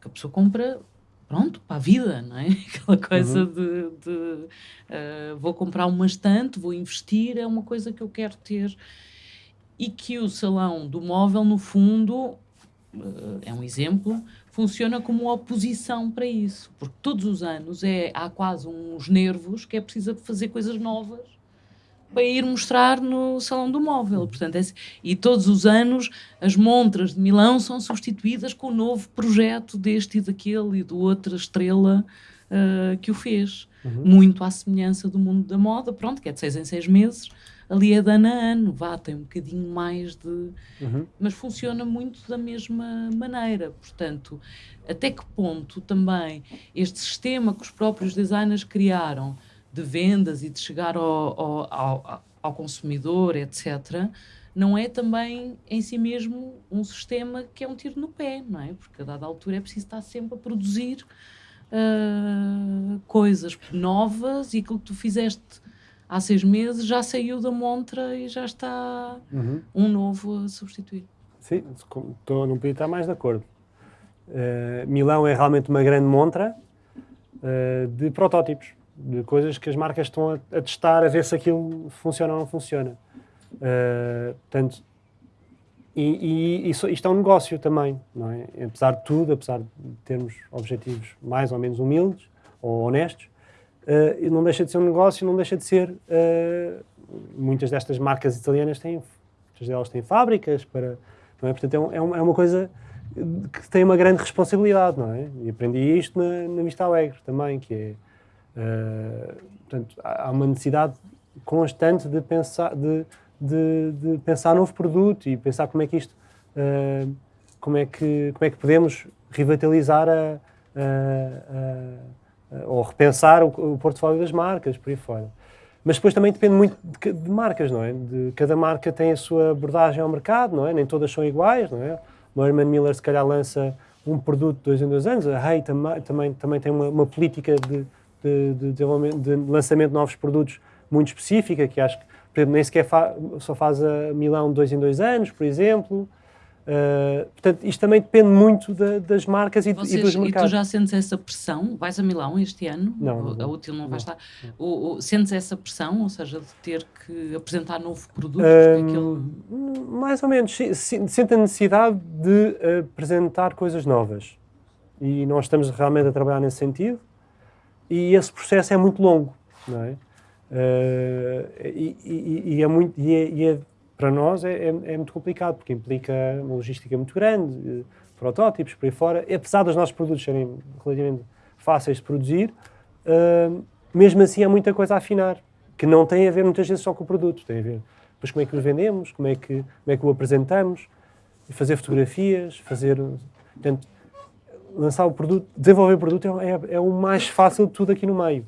A: que a pessoa compra, pronto, para a vida, não é? Aquela coisa uhum. de, de uh, vou comprar uma estante, vou investir, é uma coisa que eu quero ter. E que o salão do móvel, no fundo, uh, é um exemplo, funciona como oposição para isso, porque todos os anos é, há quase uns nervos que é preciso fazer coisas novas para ir mostrar no Salão do Móvel. Portanto, é, e todos os anos as montras de Milão são substituídas com o um novo projeto deste e daquele e do outra estrela uh, que o fez. Uhum. Muito à semelhança do mundo da moda, pronto, que é de seis em seis meses. Ali é de ano a ano, vá, tem um bocadinho mais de. Uhum. Mas funciona muito da mesma maneira. Portanto, até que ponto também este sistema que os próprios designers criaram de vendas e de chegar ao, ao, ao, ao consumidor, etc., não é também em si mesmo um sistema que é um tiro no pé, não é? Porque a dada altura é preciso estar sempre a produzir uh, coisas novas e aquilo que tu fizeste há seis meses já saiu da montra e já está uhum. um novo a substituir.
C: Sim, estou, não podia estar mais de acordo. Uh, Milão é realmente uma grande montra uh, de protótipos de coisas que as marcas estão a, a, testar, a ver se aquilo funciona ou não funciona. Uh, portanto, e, e, e isto é um negócio também, não é? Apesar de tudo, apesar de termos objetivos mais ou menos humildes ou honestos, uh, não deixa de ser um negócio, não deixa de ser. Uh, muitas destas marcas italianas têm, muitas delas têm fábricas para. Não é? Portanto, é, um, é uma coisa que têm uma grande responsabilidade, não é? E aprendi isto na, na Vista Alegre também, que é, uh, portanto, há uma necessidade constante de pensar, de, de, de, pensar novo produto e pensar como é que isto, uh, como é que, como é que podemos revitalizar a, a, a, ou repensar o, o portfólio das marcas, por aí fora. Mas depois também depende muito de, de, marcas, não é? De, cada marca tem a sua abordagem ao mercado, não é? Nem todas são iguais, não é? O Herman Miller se calhar lança um produto dois em dois anos, a Hey também, também, também tem uma, uma política de, de, de, de, lançamento de novos produtos muito específica, que acho que, por exemplo, nem sequer fa só faz a Milão dois em dois anos, por exemplo. Uh, portanto, isto também depende muito da, das marcas e, Vocês, e dos mercados.
A: E tu já sentes essa pressão? Vais a Milão este ano?
C: Não.
A: A útil não, não vai estar. O, o, sentes essa pressão, ou seja, de ter que apresentar novo produto?
C: Um, Mais ou menos. Sinto a necessidade de apresentar coisas novas. E nós estamos realmente a trabalhar nesse sentido. E esse processo é muito longo, não é? Uh, e, e, e, é muito, e, é, e é para nós é, é, é, muito complicado, porque implica uma logística muito grande, eh, protótipos, por aí fora. E, apesar dos nossos produtos serem relativamente fáceis de produzir, uh, mesmo assim há muita coisa a afinar, que não tem a ver muitas vezes só com o produto, tem a ver depois como é que o vendemos, como é que, como é que o apresentamos, fazer fotografias, fazer... Portanto, lançar o produto, desenvolver o produto é, é, é o mais fácil de tudo aqui no meio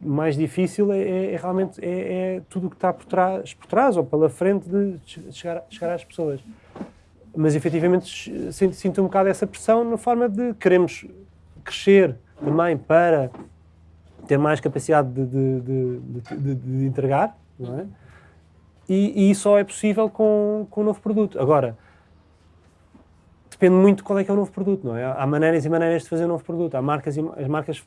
C: mais difícil é, é, é realmente é, é, tudo o que está por trás, por trás ou pela frente de chegar, chegar às pessoas. Mas efetivamente sinto, sinto um bocado essa pressão na forma de queremos crescer também para ter mais capacidade de, de, de, de entregar, não é? E, e, só é possível com, com um novo produto. Agora, depende muito qual é que é o novo produto, não é? Há maneiras e maneiras de fazer um novo produto. Há marcas e as marcas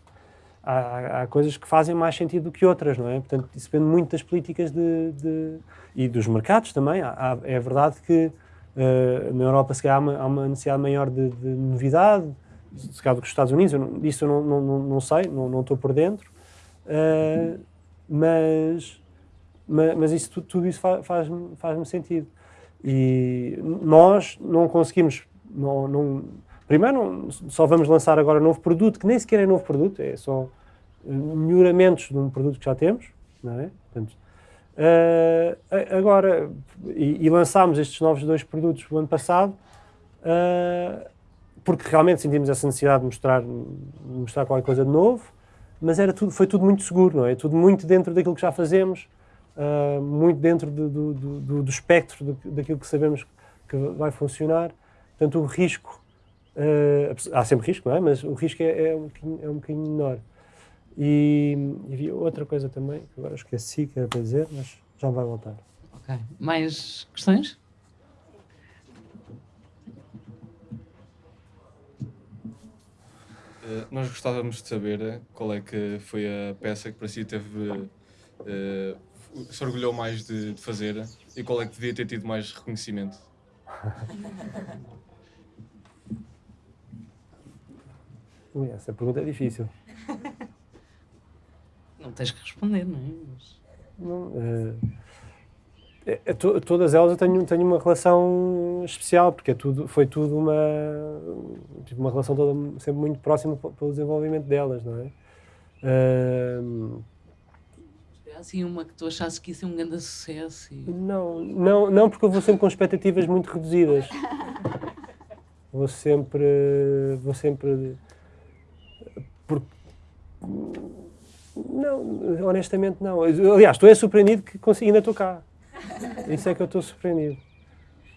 C: há, há, coisas que fazem mais sentido do que outras, não é? Portanto, isso depende muito das políticas de, de e dos mercados também. Há, é verdade que uh, na Europa se calhar há uma, há uma necessidade maior de, de, novidade, se calhar do que os Estados Unidos, eu não, isso eu não, não, não sei, não, não estou por dentro, uh, mas, mas, mas, isso, tudo, tudo isso faz-me faz, faz sentido. E nós não conseguimos, não, não Primeiro, só vamos lançar agora um novo produto, que nem sequer é novo produto, é só melhoramentos de um produto que já temos, não é? Portanto, uh, agora, e, e, lançámos estes novos dois produtos o ano passado, uh, porque realmente sentimos essa necessidade de mostrar, mostrar qualquer coisa de novo, mas era tudo, foi tudo muito seguro, não é? Tudo muito dentro daquilo que já fazemos, uh, muito dentro do, do, do, do espectro daquilo que sabemos que vai funcionar. Portanto, o risco Uh, há sempre risco, não é? Mas o risco é, é, um, bocadinho, é um bocadinho menor. E, e havia outra coisa também, que agora esqueci que era para dizer, mas já vai voltar.
A: Ok. Mais questões?
K: Uh, nós gostávamos de saber qual é que foi a peça que para si teve uh, se orgulhou mais de, de fazer e qual é que devia ter tido mais reconhecimento.
C: Essa pergunta é difícil.
A: Não tens que responder, não é? Mas...
C: Não, é, é, to, todas elas eu tenho, tenho uma relação especial, porque é tudo, foi tudo uma, tipo, uma relação toda sempre muito próxima pelo desenvolvimento delas, não é?
A: Uh, assim uma que tu achasses que ia ser um grande sucesso? E...
C: Não, não, não, porque eu vou sempre com expectativas muito reduzidas. vou sempre, vou sempre. Não, honestamente não. Aliás, estou é surpreendido que consegui, ainda estou cá. Isso é que eu estou surpreendido.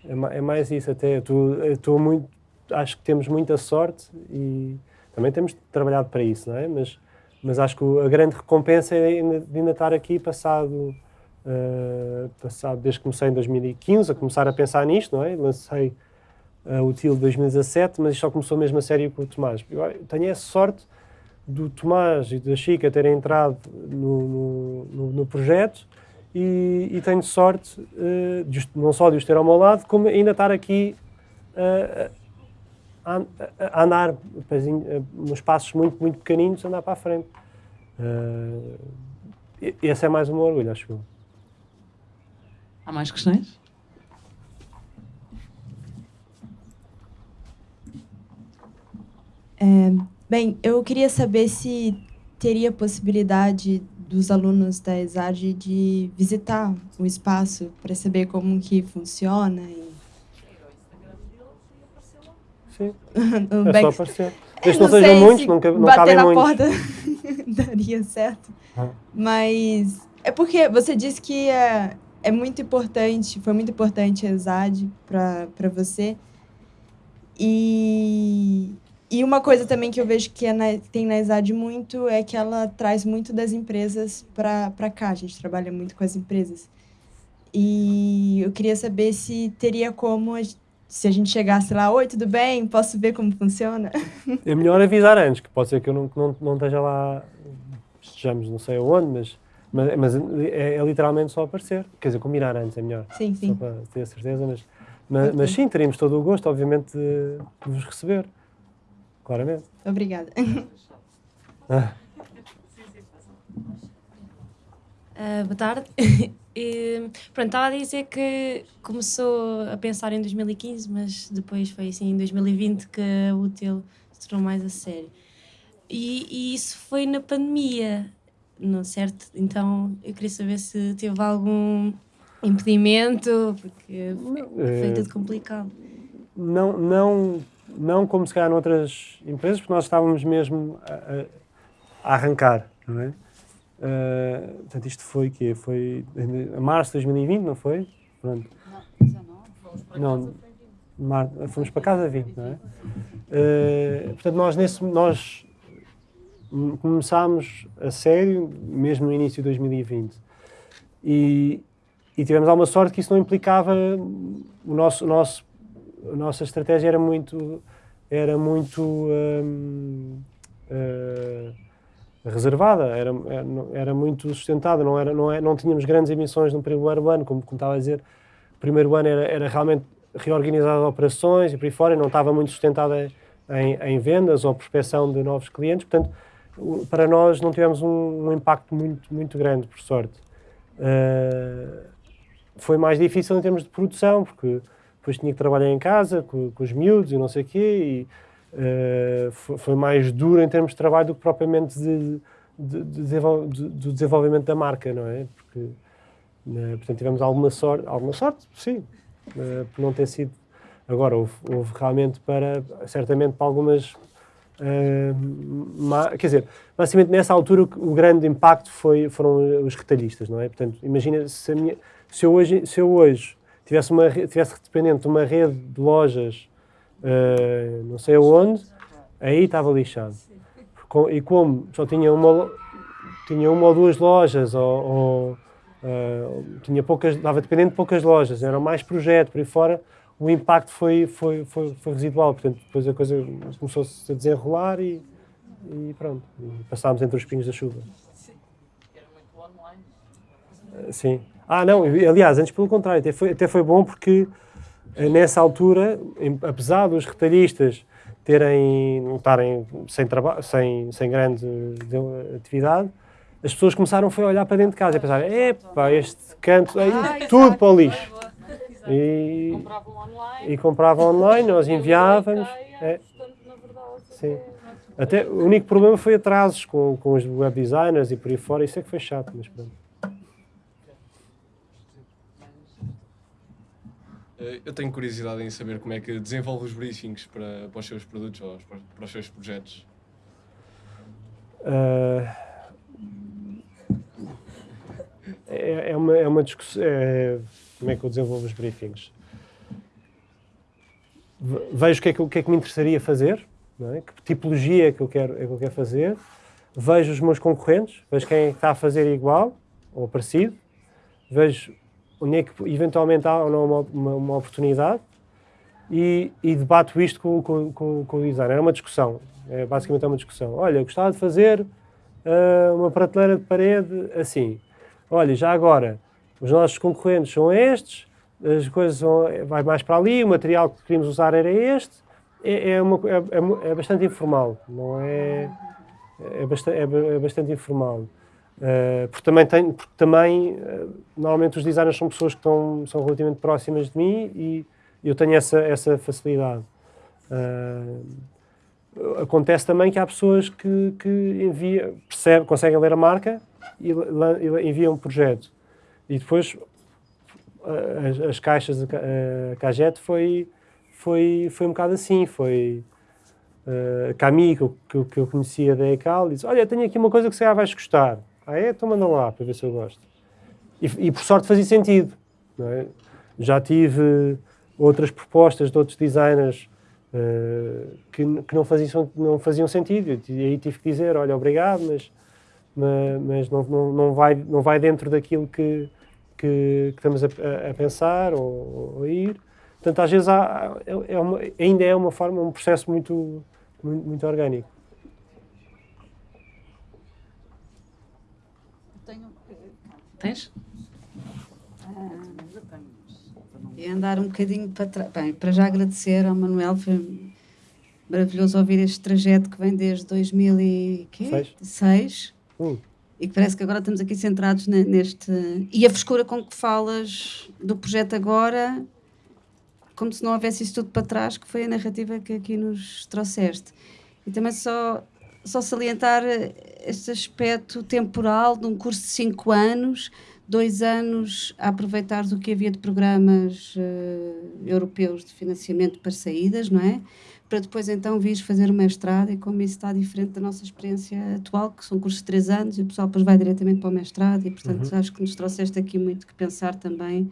C: É, é mais isso até. Estou muito. Acho que temos muita sorte e também temos trabalhado para isso, não é? Mas, mas acho que a grande recompensa é ainda, de ainda estar aqui passado. Uh, passado desde que comecei em 2015 a começar a pensar nisto, não é? Lancei uh, o TIL de 2017, mas isto só começou mesmo a sério com o Tomás. Eu tenho essa sorte do Tomás e da Chica terem entrado no, no, no projeto e, e, tenho sorte uh, de, não só de os ter ao meu lado, como ainda estar aqui uh, a, a, andar uns passos muito, muito pequeninos, andar para a frente. Uh, esse é mais meu orgulho, acho eu.
A: Há mais questões?
L: É, bem, eu queria saber se teria possibilidade dos alunos da ESAD de visitar o espaço para saber como que funciona. E...
C: Sim, é
L: back-
C: só aparecer. Desde não
L: sei
C: sejam muitos,
L: se
C: não, não
L: bater na
C: muitos.
L: porta daria certo.
C: Ah.
L: Mas é porque você disse que é, é muito importante, foi muito importante a ESAD para você. E, e uma coisa também que eu vejo que é na- tem na ESAD muito é que ela traz muito das empresas para cá. A gente trabalha muito com as empresas. E eu queria saber se teria como, se a gente chegasse lá, oi, tudo bem? Posso ver como funciona?
C: É melhor avisar antes, que pode ser que eu não, não, não esteja lá, estejamos não sei aonde, mas, mas, mas é, é literalmente só aparecer. Quer dizer, combinar antes é melhor.
L: Sim, sim.
C: Só para ter a certeza, mas, mas, mas sim, teríamos todo o gosto, obviamente, de, de vos receber. Claramente.
L: Obrigada.
C: Ah,
M: Ah, boa tarde. E, pronto, estava a dizer que começou a pensar em 2015, mas depois foi assim em 2020 que a útil se tornou mais a sério. E, e isso foi na pandemia, não certo? Então eu queria saber se teve algum impedimento, porque foi, foi
C: eh,
M: tudo complicado.
C: não, não, não como se calhar noutras empresas, porque nós estávamos mesmo a, a- arrancar, não é? Uh, portanto, isto foi que Foi a março de 2020, não foi? Pronto. Não, mar, fomos para casa 20, não é? Uh, portanto, nós, nesse, nós começámos a sério mesmo no início de 2020. E, e tivemos alguma sorte que isso não implicava o nosso, o nosso a nossa estratégia era muito era muito hum, eh, reservada era, era era muito sustentada não era não é não tínhamos grandes emissões no primeiro ano como, como estava a dizer o primeiro ano era, era realmente reorganizar operações e por aí fora não estava muito sustentada em, em vendas ou prospecção de novos clientes. Portanto para nós não tivemos um, um impacto muito muito grande por sorte. Eh, foi mais difícil em termos de produção, porque depois tinha que trabalhar em casa com, com os miúdos e não sei o quê, e eh, foi, foi mais duro em termos de trabalho do que propriamente de, de- de do desenvolvimento da marca, não é? Porque, né, portanto, tivemos alguma sorte, alguma sorte, sim, eh, por não ter sido. Agora, houve, houve realmente para, certamente para algumas. ma- quer dizer, basicamente nessa altura o, o grande impacto foi, foram os retalhistas, não é? Portanto, imagina se, minha, se, eu hoje, se eu hoje tivesse, uma, tivesse dependente de uma rede de lojas eh, não sei aonde, aí estava lixado. E como só tinha uma, tinha uma ou duas lojas, ou, ou, eh, tinha poucas, estava dependente de poucas lojas, era mais projeto por aí fora, o impacto foi, foi, foi, foi residual. Portanto, depois a coisa começou-se a desenrolar e, e pronto, e passámos entre os pingos da chuva. Eh, Sim. Ah, não, aliás, antes pelo contrário, até foi, até foi bom porque eh, nessa altura, apesar dos retalhistas terem, não estarem sem, traba- sem, sem grande de- atividade, as pessoas começaram foi a olhar para dentro de casa e pensar, epá, este canto, aí, tudo para o lixo. E, e compravam online, nós enviávamos. é. Sim. Até, o único problema foi atrasos com, com os web designers e por aí fora, isso é que foi chato, mas pronto.
K: Eu tenho curiosidade em saber como é que desenvolve os briefings para, para os seus produtos ou para, os seus projetos.
C: Ah, é, é uma, é uma discussão. é, como é que eu desenvolvo os briefings? Ve- Vejo o que é que, que, é que me interessaria fazer, é? que tipologia é que eu, quero, é que eu quero fazer, vejo os meus concorrentes, vejo quem é está a fazer igual ou parecido, vejo onde é que eventualmente há ou não uma, uma, uma oportunidade e, e debato isto com, com, com, com o designer. É uma discussão, é, basicamente é uma discussão. Olha, eu gostava de fazer ah, uma prateleira de parede assim. Olha, já agora, os nossos concorrentes são estes, as coisas vão, vai mais para ali, o material que queríamos usar era este. É, é, uma, é, é é bastante informal, não é? É é, é bastante informal. Uh, porque também, porque também uh, normalmente os designers são pessoas que estão, são relativamente próximas de mim e eu tenho essa, essa facilidade. Uh, acontece também que há pessoas que, que envia, percebe, conseguem ler a marca e, e enviam um projeto. E depois as, as caixas, a, Ca- a Cagete foi, foi, foi um bocado assim, foi a Camille, que que, que eu conhecia da ECAL, disse, olha, tenho aqui uma coisa que se calhar vais gostar. Ah é? Então manda lá, para ver se eu gosto. E, e por sorte fazia sentido. é? Já tive outras propostas de outros designers eh, que, que não, faziam, não faziam sentido. E aí tive que dizer, olha, obrigado, mas, ma- mas, não, não, não, vai, não vai dentro daquilo que, que, que estamos a, a- a pensar ou, ou a ir. Portanto, às vezes há, é, é uma- ainda é uma forma, um processo muito, muito, muito orgânico.
A: Tens?
E: E andar um bocadinho para trás. Bem, para já agradecer ao Manuel, foi maravilhoso ouvir este trajeto que vem desde 2006
C: Seis. Hum.
E: e que parece que agora estamos aqui centrados ne- neste. E a frescura com que falas do projeto agora, como se não houvesse isso tudo para trás, que foi a narrativa que aqui nos trouxeste. E também só, só salientar eh, este aspecto temporal de um curso de cinco anos, dois anos a aproveitar do que havia de programas eh, europeus de financiamento para saídas, não é? Para depois então vires fazer o mestrado e como isso está diferente da nossa experiência atual, que são cursos de três anos e o pessoal depois vai diretamente para o mestrado e portanto
N: Uhum.
E: acho que nos trouxeste aqui muito que pensar também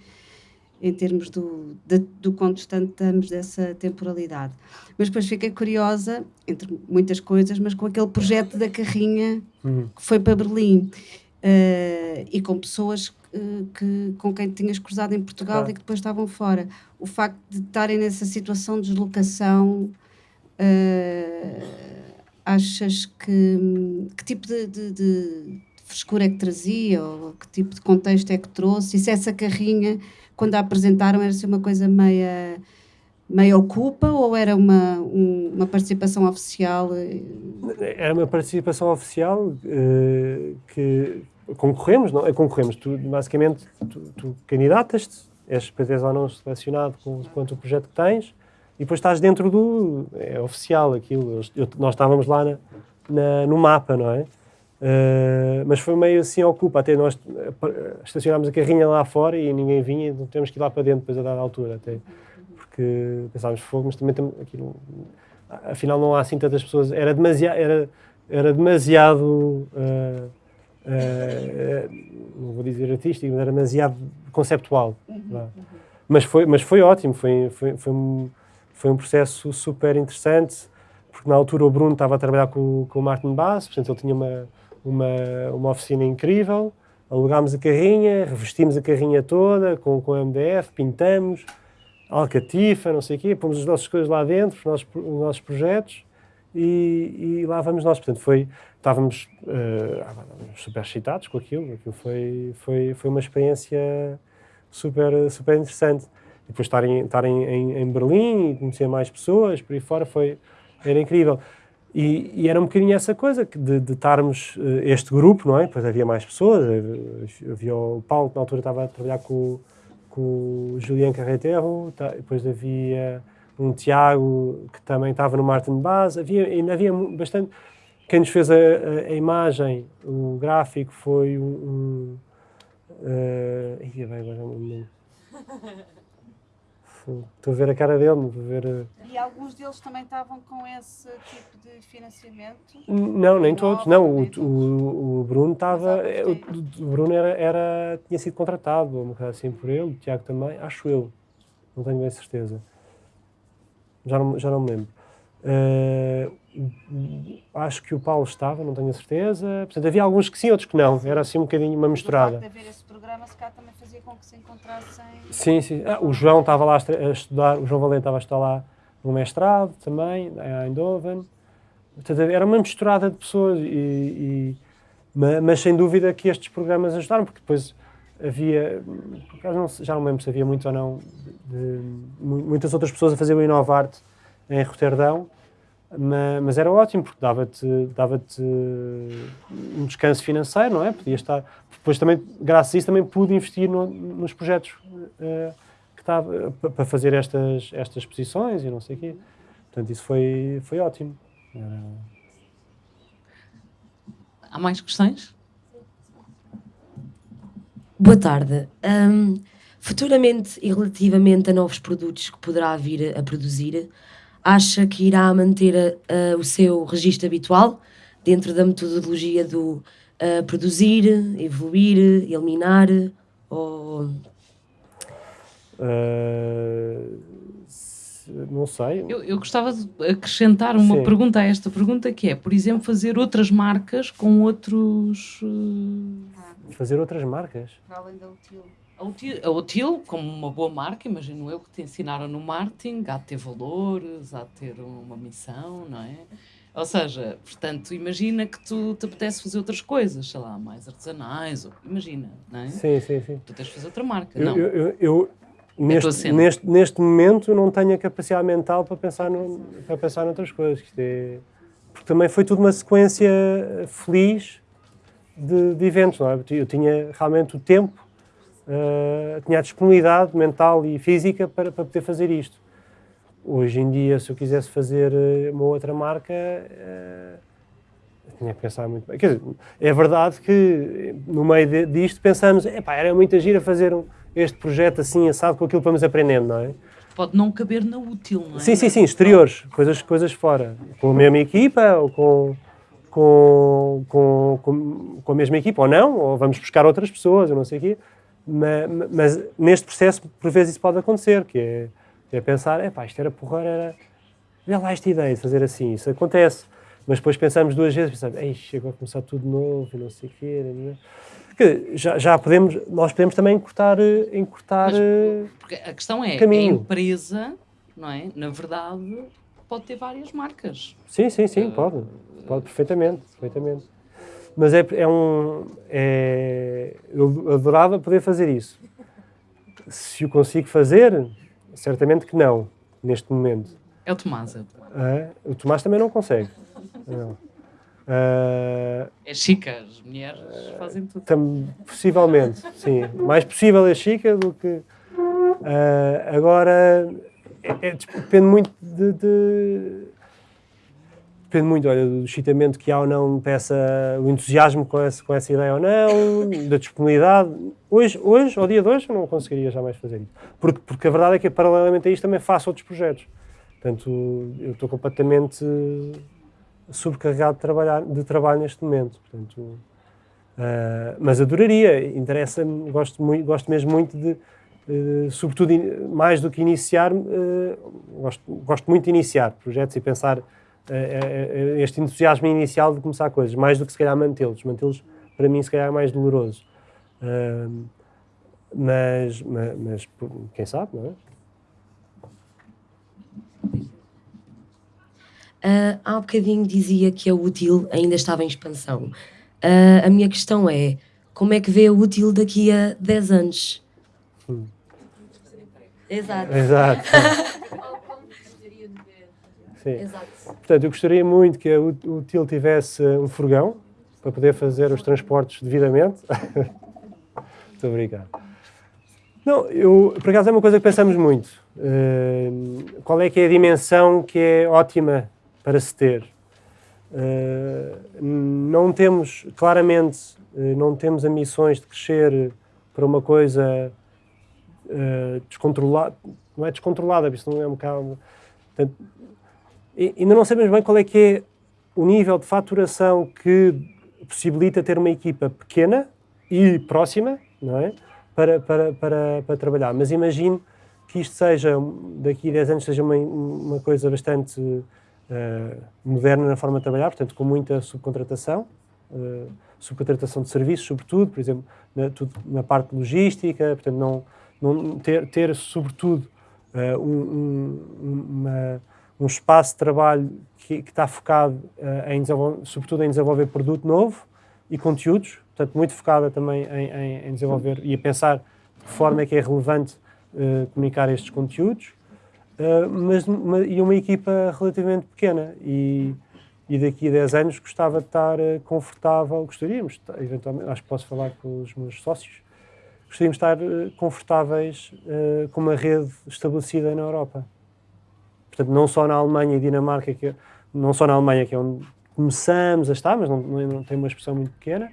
E: em termos do, de- do distante estamos dessa temporalidade. Mas depois fiquei curiosa, entre muitas coisas, mas com aquele projeto da carrinha
C: Uhum.
E: que foi para Berlim eh, e com pessoas eh, que, com quem tinhas cruzado em Portugal
C: Claro.
E: e que depois estavam fora. O facto de estarem nessa situação de deslocação, eh, achas que que tipo de, de- de frescura é que trazia ou que tipo de contexto é que trouxe? E se essa carrinha, quando a apresentaram, era assim uma coisa meia meia ocupa ou era uma, um- uma participação oficial?
C: Era uma participação oficial eh, que concorremos, não? É, concorremos. Tu, basicamente, tu, tu candidatas-te, és PTs ou não selecionado com quanto o projeto que tens, e depois estás dentro do. É oficial aquilo. Eu- nós estávamos lá na- na- no mapa, não é? Eh, mas foi meio assim ocupa. Até nós eh, estacionámos a carrinha lá fora e ninguém vinha, então temos que ir lá para dentro depois a dada altura. Até, porque pensávamos fogo, mas também aqui não- afinal não há assim tantas pessoas. Era demasiado, era, era demasiado eh, eh, não vou dizer artístico, mas era demasiado conceptual. vá. Mas foi, mas foi ótimo, foi, foi, foi, um, foi um processo super interessante, porque na altura o Bruno estava a trabalhar com, com o Martin Bass, portanto ele tinha uma, uma, uma oficina incrível, alugámos a carrinha, revestimos a carrinha toda com, com MDF, pintamos, alcatifa, não sei o quê, pomos as nossas coisas lá dentro, os nossos, os nossos projetos, e, e lá vamos nós. Portanto, foi, estávamos estávamos super excitados com aquilo, aquilo foi, foi, foi uma experiência super, super interessante. E depois estar, em, estar em, em, em Berlim e conhecer mais pessoas, por aí fora, foi, era incrível. E, e era um bocadinho essa coisa de, de estarmos eh, este grupo, não é? Depois havia mais pessoas, eh, havia o Paulo, que na altura estava a trabalhar com, com o Julián Carreteiro, tá, depois havia um Tiago que também estava no Martin Baz, havia, ainda havia bastante. Quem nos fez a, a- a imagem, o gráfico, foi um. um uh, ia bem, agora não me lembro. Estou a ver a cara dele, estou a ver. uh,
E: E alguns deles também estavam com esse tipo de financiamento?
C: Não, nem todos. Não, o, o, o Bruno estava. é, O, o Bruno era, era, tinha sido contratado, uma coisa assim por ele, o Tiago também, acho eu. Não tenho bem certeza. Já não, já não me lembro. O- acho que o Paulo estava, não tenho a certeza. Portanto, havia alguns que sim, outros que não. Era assim um bocadinho uma misturada.
E: De haver esse programa, se calhar também fazia com que se encontrassem...
C: Sim, sim. Ah, o João estava lá a estudar, o João Valente estava a estudar lá no mestrado também, em Eindhoven. Portanto, era uma misturada de pessoas, e, e- ma- mas, sem dúvida que estes programas ajudaram, porque depois havia, por acaso não já não lembro se havia muito ou não, de- de mu- muitas outras pessoas a fazer o Inovarte em Roterdão, ma- mas, era ótimo, porque dava-te dava um descanso financeiro, não é? Podia estar. Depois também, graças a isso, também pude investir no- nos projetos eh, que estava para fazer estas, estas exposições e não sei o quê. Portanto, isso foi, foi ótimo. Era...
A: Há mais questões?
N: Boa tarde. Hum, futuramente e relativamente a novos produtos que poderá vir a produzir, acha que irá manter uh, o seu registro habitual dentro da metodologia do uh, produzir, evoluir, eliminar ou
C: Uh, não sei.
A: Eu, eu, gostava de acrescentar uma
C: Sim.
A: pergunta a esta pergunta, que é, por exemplo, fazer outras marcas com outros... Uh...
C: Fazer outras marcas?
E: Para além da.
A: A Util, como uma boa marca, imagino eu, que te ensinaram no marketing, há de ter valores, há de ter uma missão, não é? Ou seja, portanto, imagina que tu te apetece fazer outras coisas, sei lá, mais artesanais, ou, imagina, não é?
C: Sim, sim, sim.
A: Tu tens de fazer outra marca,
C: Eu,
A: não.
C: eu, eu, eu
A: É
C: neste, neste, neste momento não tenho a capacidade mental para pensar, no, para pensar noutras coisas. É, porque também foi tudo uma sequência feliz de, de eventos, não é? Eu tinha realmente o tempo, uh, tinha a disponibilidade mental e física para, para poder fazer isto. Hoje em dia, se eu quisesse fazer eh, uma outra marca, uh, tinha que pensar muito bem. Quer dizer, é verdade que no meio de, disto pensamos, epá, era muito agir a fazer um, este projeto assim, assado, com aquilo que vamos aprendendo, não é?
A: Pode não caber na útil, não é?
C: Sim, sim, sim, exteriores, coisas, coisas fora. Com a mesma equipa ou com, com, com, com a mesma equipa, ou não, ou vamos buscar outras pessoas, eu não sei o quê. Mas, mas neste processo, por vezes, isso pode acontecer, que é, é pensar, epá, isto era porra, era... Olha lá esta ideia de fazer assim, isso acontece. Mas depois pensamos duas vezes, pensamos, ei, agora começar tudo novo e não sei o quê. Não é? que já, já podemos, nós podemos também encurtar, encurtar
A: Mas, porque a questão é,
C: caminho.
A: a empresa, não é? Na verdade, pode ter várias marcas.
C: Sim, sim, sim, pode. Pode perfeitamente, perfeitamente. Mas é, é um... É, eu adorava poder fazer isso. Se o consigo fazer, certamente que não, neste momento.
A: É o Tomás. É o,
C: Ah, o Tomás também não consegue. Não. Ah,
A: é chica, as mulheres fazem tudo.
C: Tam, possivelmente, sim. Mais possível é chica do que. ah, agora, é- é- depende muito de, de- Depende muito, olha, do excitamento que há ou não peça, o entusiasmo com essa, com essa ideia ou não, da disponibilidade. Hoje, hoje, ao dia de hoje, eu não conseguiria jamais fazer isso. Porque, porque a verdade é que, paralelamente a isto, também faço outros projetos. Portanto, eu estou completamente sobrecarregado de, trabalhar, de trabalho neste momento. Portanto, ah, mas adoraria, interessa-me, gosto, muito, gosto mesmo muito de, eh, sobretudo, in- mais do que iniciar, eh, gosto, gosto muito de iniciar projetos e pensar este entusiasmo inicial de começar coisas, mais do que se calhar mantê-los. Mantê-los, para mim, se calhar é mais doloroso. Ah, mas, mas, mas, quem sabe, não é?
N: Ah, há um bocadinho dizia que a útil ainda estava em expansão. Ah, a minha questão é, como é que vê a útil daqui a 10 anos?
C: Hum.
N: Exato.
C: Exato. Sim.
N: Exato.
C: Portanto, eu gostaria muito que a U- Util tivesse um furgão para poder fazer os transportes devidamente. Muito obrigado. Não, eu, por acaso é uma coisa que pensamos muito. Uh, qual é que é a dimensão que é ótima para se ter? Uh, não temos, claramente, uh, não temos ambições de crescer para uma coisa uh, descontrolada, não é descontrolada, isso não é um bocado... Portanto, e- ainda não sabemos bem qual é que é o nível de faturação que possibilita ter uma equipa pequena e próxima, não é? Para, para, para, para trabalhar. Mas imagino que isto seja, daqui a 10 anos, seja uma, uma coisa bastante eh, moderna na forma de trabalhar, portanto, com muita subcontratação, eh, subcontratação de serviços, sobretudo, por exemplo, na, tudo, na parte logística, portanto, não, não ter, ter sobretudo, eh, um, um, uma, um espaço de trabalho que, que está focado eh, em sobretudo em desenvolver produto novo e conteúdos, portanto, muito focada também em, em- em desenvolver e a pensar de que forma é que é relevante eh, comunicar estes conteúdos, eh, mas uma, e uma equipa relativamente pequena. E, e daqui a 10 anos gostava de estar confortável, gostaríamos, eventualmente, acho que posso falar com os meus sócios, gostaríamos de estar confortáveis com uma rede estabelecida na Europa. Portanto, não só na Alemanha e Dinamarca, que é não só na Alemanha, que é onde começamos a estar, mas não, não, não tem uma expressão muito pequena,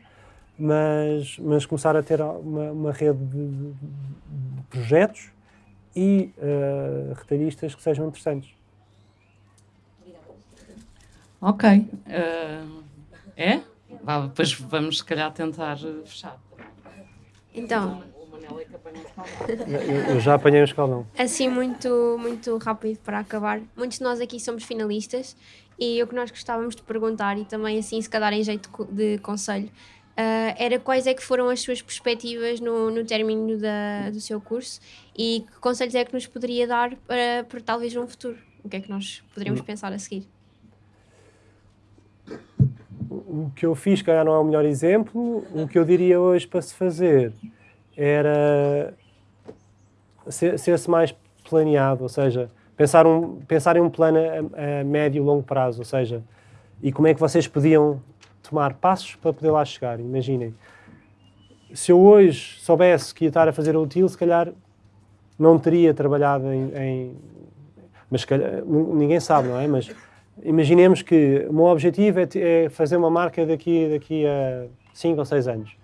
C: mas, mas começar a ter uma, uma rede de, de, de projetos e uh, retalhistas que sejam interessantes.
A: Ok. Uh, é? Vá, depois vamos, se calhar, tentar fechar.
O: Então.
C: Eu, eu já apanhei um escaldão.
O: Assim, muito, muito rápido para acabar. Muitos de nós aqui somos finalistas e o que nós gostávamos de perguntar, e também assim, se calhar em jeito de conselho, uh, era quais é que foram as suas perspectivas no, no término da, do seu curso e que conselhos é que nos poderia dar para, para talvez um futuro? O que é que nós poderíamos hum. pensar a seguir?
C: O que eu fiz, calhar, não é o melhor exemplo. O que eu diria hoje para se fazer era ser-se mais planeado, ou seja, pensar, um, pensar em um plano a, a médio e longo prazo, ou seja, e como é que vocês podiam tomar passos para poder lá chegar. Imaginem, se eu hoje soubesse que ia estar a fazer o útil, se calhar não teria trabalhado em, em mas calhar, ninguém sabe, não é? Mas imaginemos que o meu objetivo é, é fazer uma marca daqui, daqui a 5 ou 6 anos.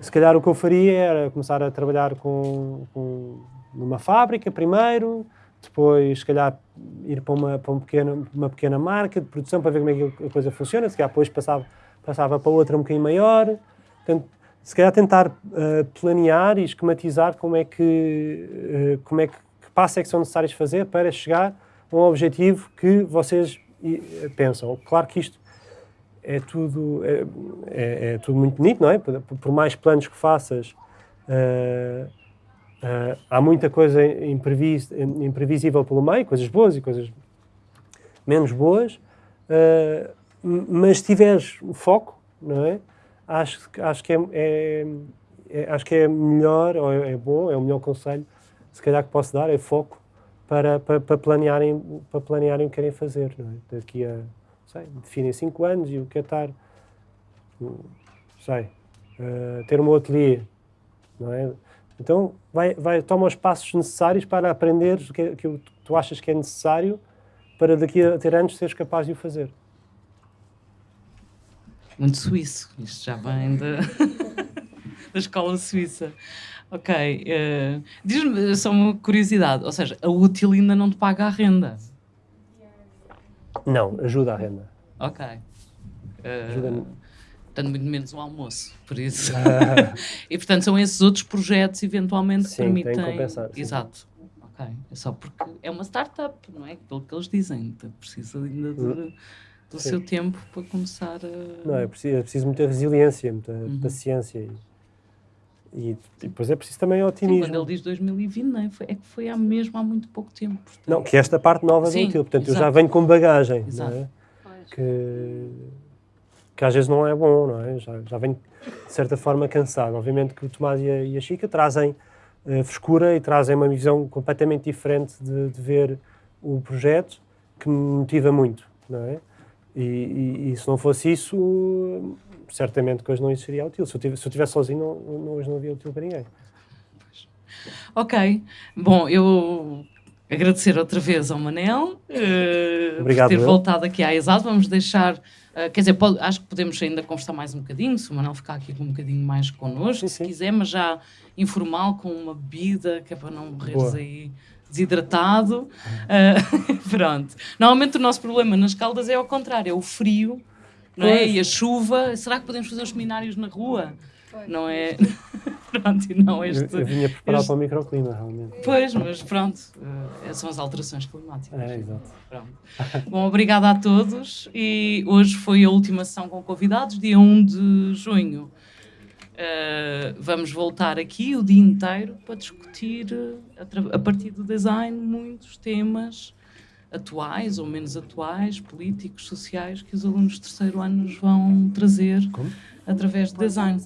C: Se calhar o que eu faria era começar a trabalhar com, com numa fábrica primeiro, depois se calhar ir para uma, para uma, pequena, uma pequena marca de produção para ver como é que a coisa funciona, se calhar depois passava, passava para outra um bocadinho maior. Portanto, se calhar tentar uh, planear e esquematizar como é que, uh, como é que, que passos é que são necessários fazer para chegar a um objetivo que vocês uh, pensam. Claro que isto é tudo, é, é, é, tudo muito bonito, não é? Por, por mais planos que faças, uh, uh, há muita coisa imprevis, imprevisível pelo meio, coisas boas e coisas menos boas, uh, mas se tiveres foco, não é? Acho, acho, que é, é, é, acho que é melhor, ou é, é bom, é o melhor conselho, se calhar que posso dar, é foco para, para, para planearem, para planearem o que querem fazer, não é? Daqui a sei, definem 5 anos e o que é estar, sei, uh, ter um ateliê, não é? Então, vai, vai, toma os passos necessários para aprender o que, que tu achas que é necessário para daqui a ter anos seres capaz de o fazer.
A: Muito suíço, isto já vem da, da escola suíça. Ok, uh, diz-me só uma curiosidade, ou seja, a útil ainda não te paga a renda.
C: Não, ajuda a renda.
A: Ok. Uh, ajuda Portanto, muito menos um almoço, por isso. Ah. e portanto, são esses outros projetos eventualmente
C: sim,
A: que permitem.
C: Tem que compensar, sim.
A: Exato. Ok. É só porque é uma startup, não é? Pelo que eles dizem. Precisa ainda de, hum. do sim. seu tempo para começar a.
C: Não, é preciso, é preciso muita resiliência, muita uhum. paciência. E depois é preciso também otimismo.
A: Sim, quando ele diz 2020, não é? Foi, é que foi há mesmo há muito pouco tempo. Portanto.
C: Não, que esta parte nova Sim, do útil. Portanto, exato. eu já venho com bagagem. Exato. Não é? Que, que às vezes não é bom, não é? Já, já venho, de certa forma, cansado. Obviamente que o Tomás e a, e a Chica trazem uh, frescura e trazem uma visão completamente diferente de, de, ver o projeto, que me motiva muito, não é? E, e, e se não fosse isso, certamente que hoje não existiria útil. Se eu tivesse, se eu tivesse sozinho, não, não, hoje não havia útil para ninguém.
A: Ok. Bom, eu agradecer outra vez ao Manel uh,
C: Obrigado,
A: por ter
C: eu.
A: voltado aqui à Exato. Vamos deixar, uh, quer dizer, pode, acho que podemos ainda conversar mais um bocadinho, se o Manel ficar aqui com um bocadinho mais connosco, sim, se sim. quiser, mas já informal, com uma bebida, que é para não morreres aí desidratado. Uh, pronto. Normalmente o nosso problema nas caldas é ao contrário, é o frio não é? E a chuva, será que podemos fazer os seminários na rua? Pois. Não é? pronto, e não este...
C: Eu, eu vinha preparado este... para o microclima, realmente.
A: Pois, mas pronto, uh, são as alterações climáticas.
C: É, exato.
A: Pronto. Bom, obrigada a todos e hoje foi a última sessão com convidados, dia 1 de junho. Uh, vamos voltar aqui o dia inteiro para discutir, a, a partir do design, muitos temas atuais ou menos atuais, políticos, sociais, que os alunos de terceiro ano nos vão trazer Como? através de design.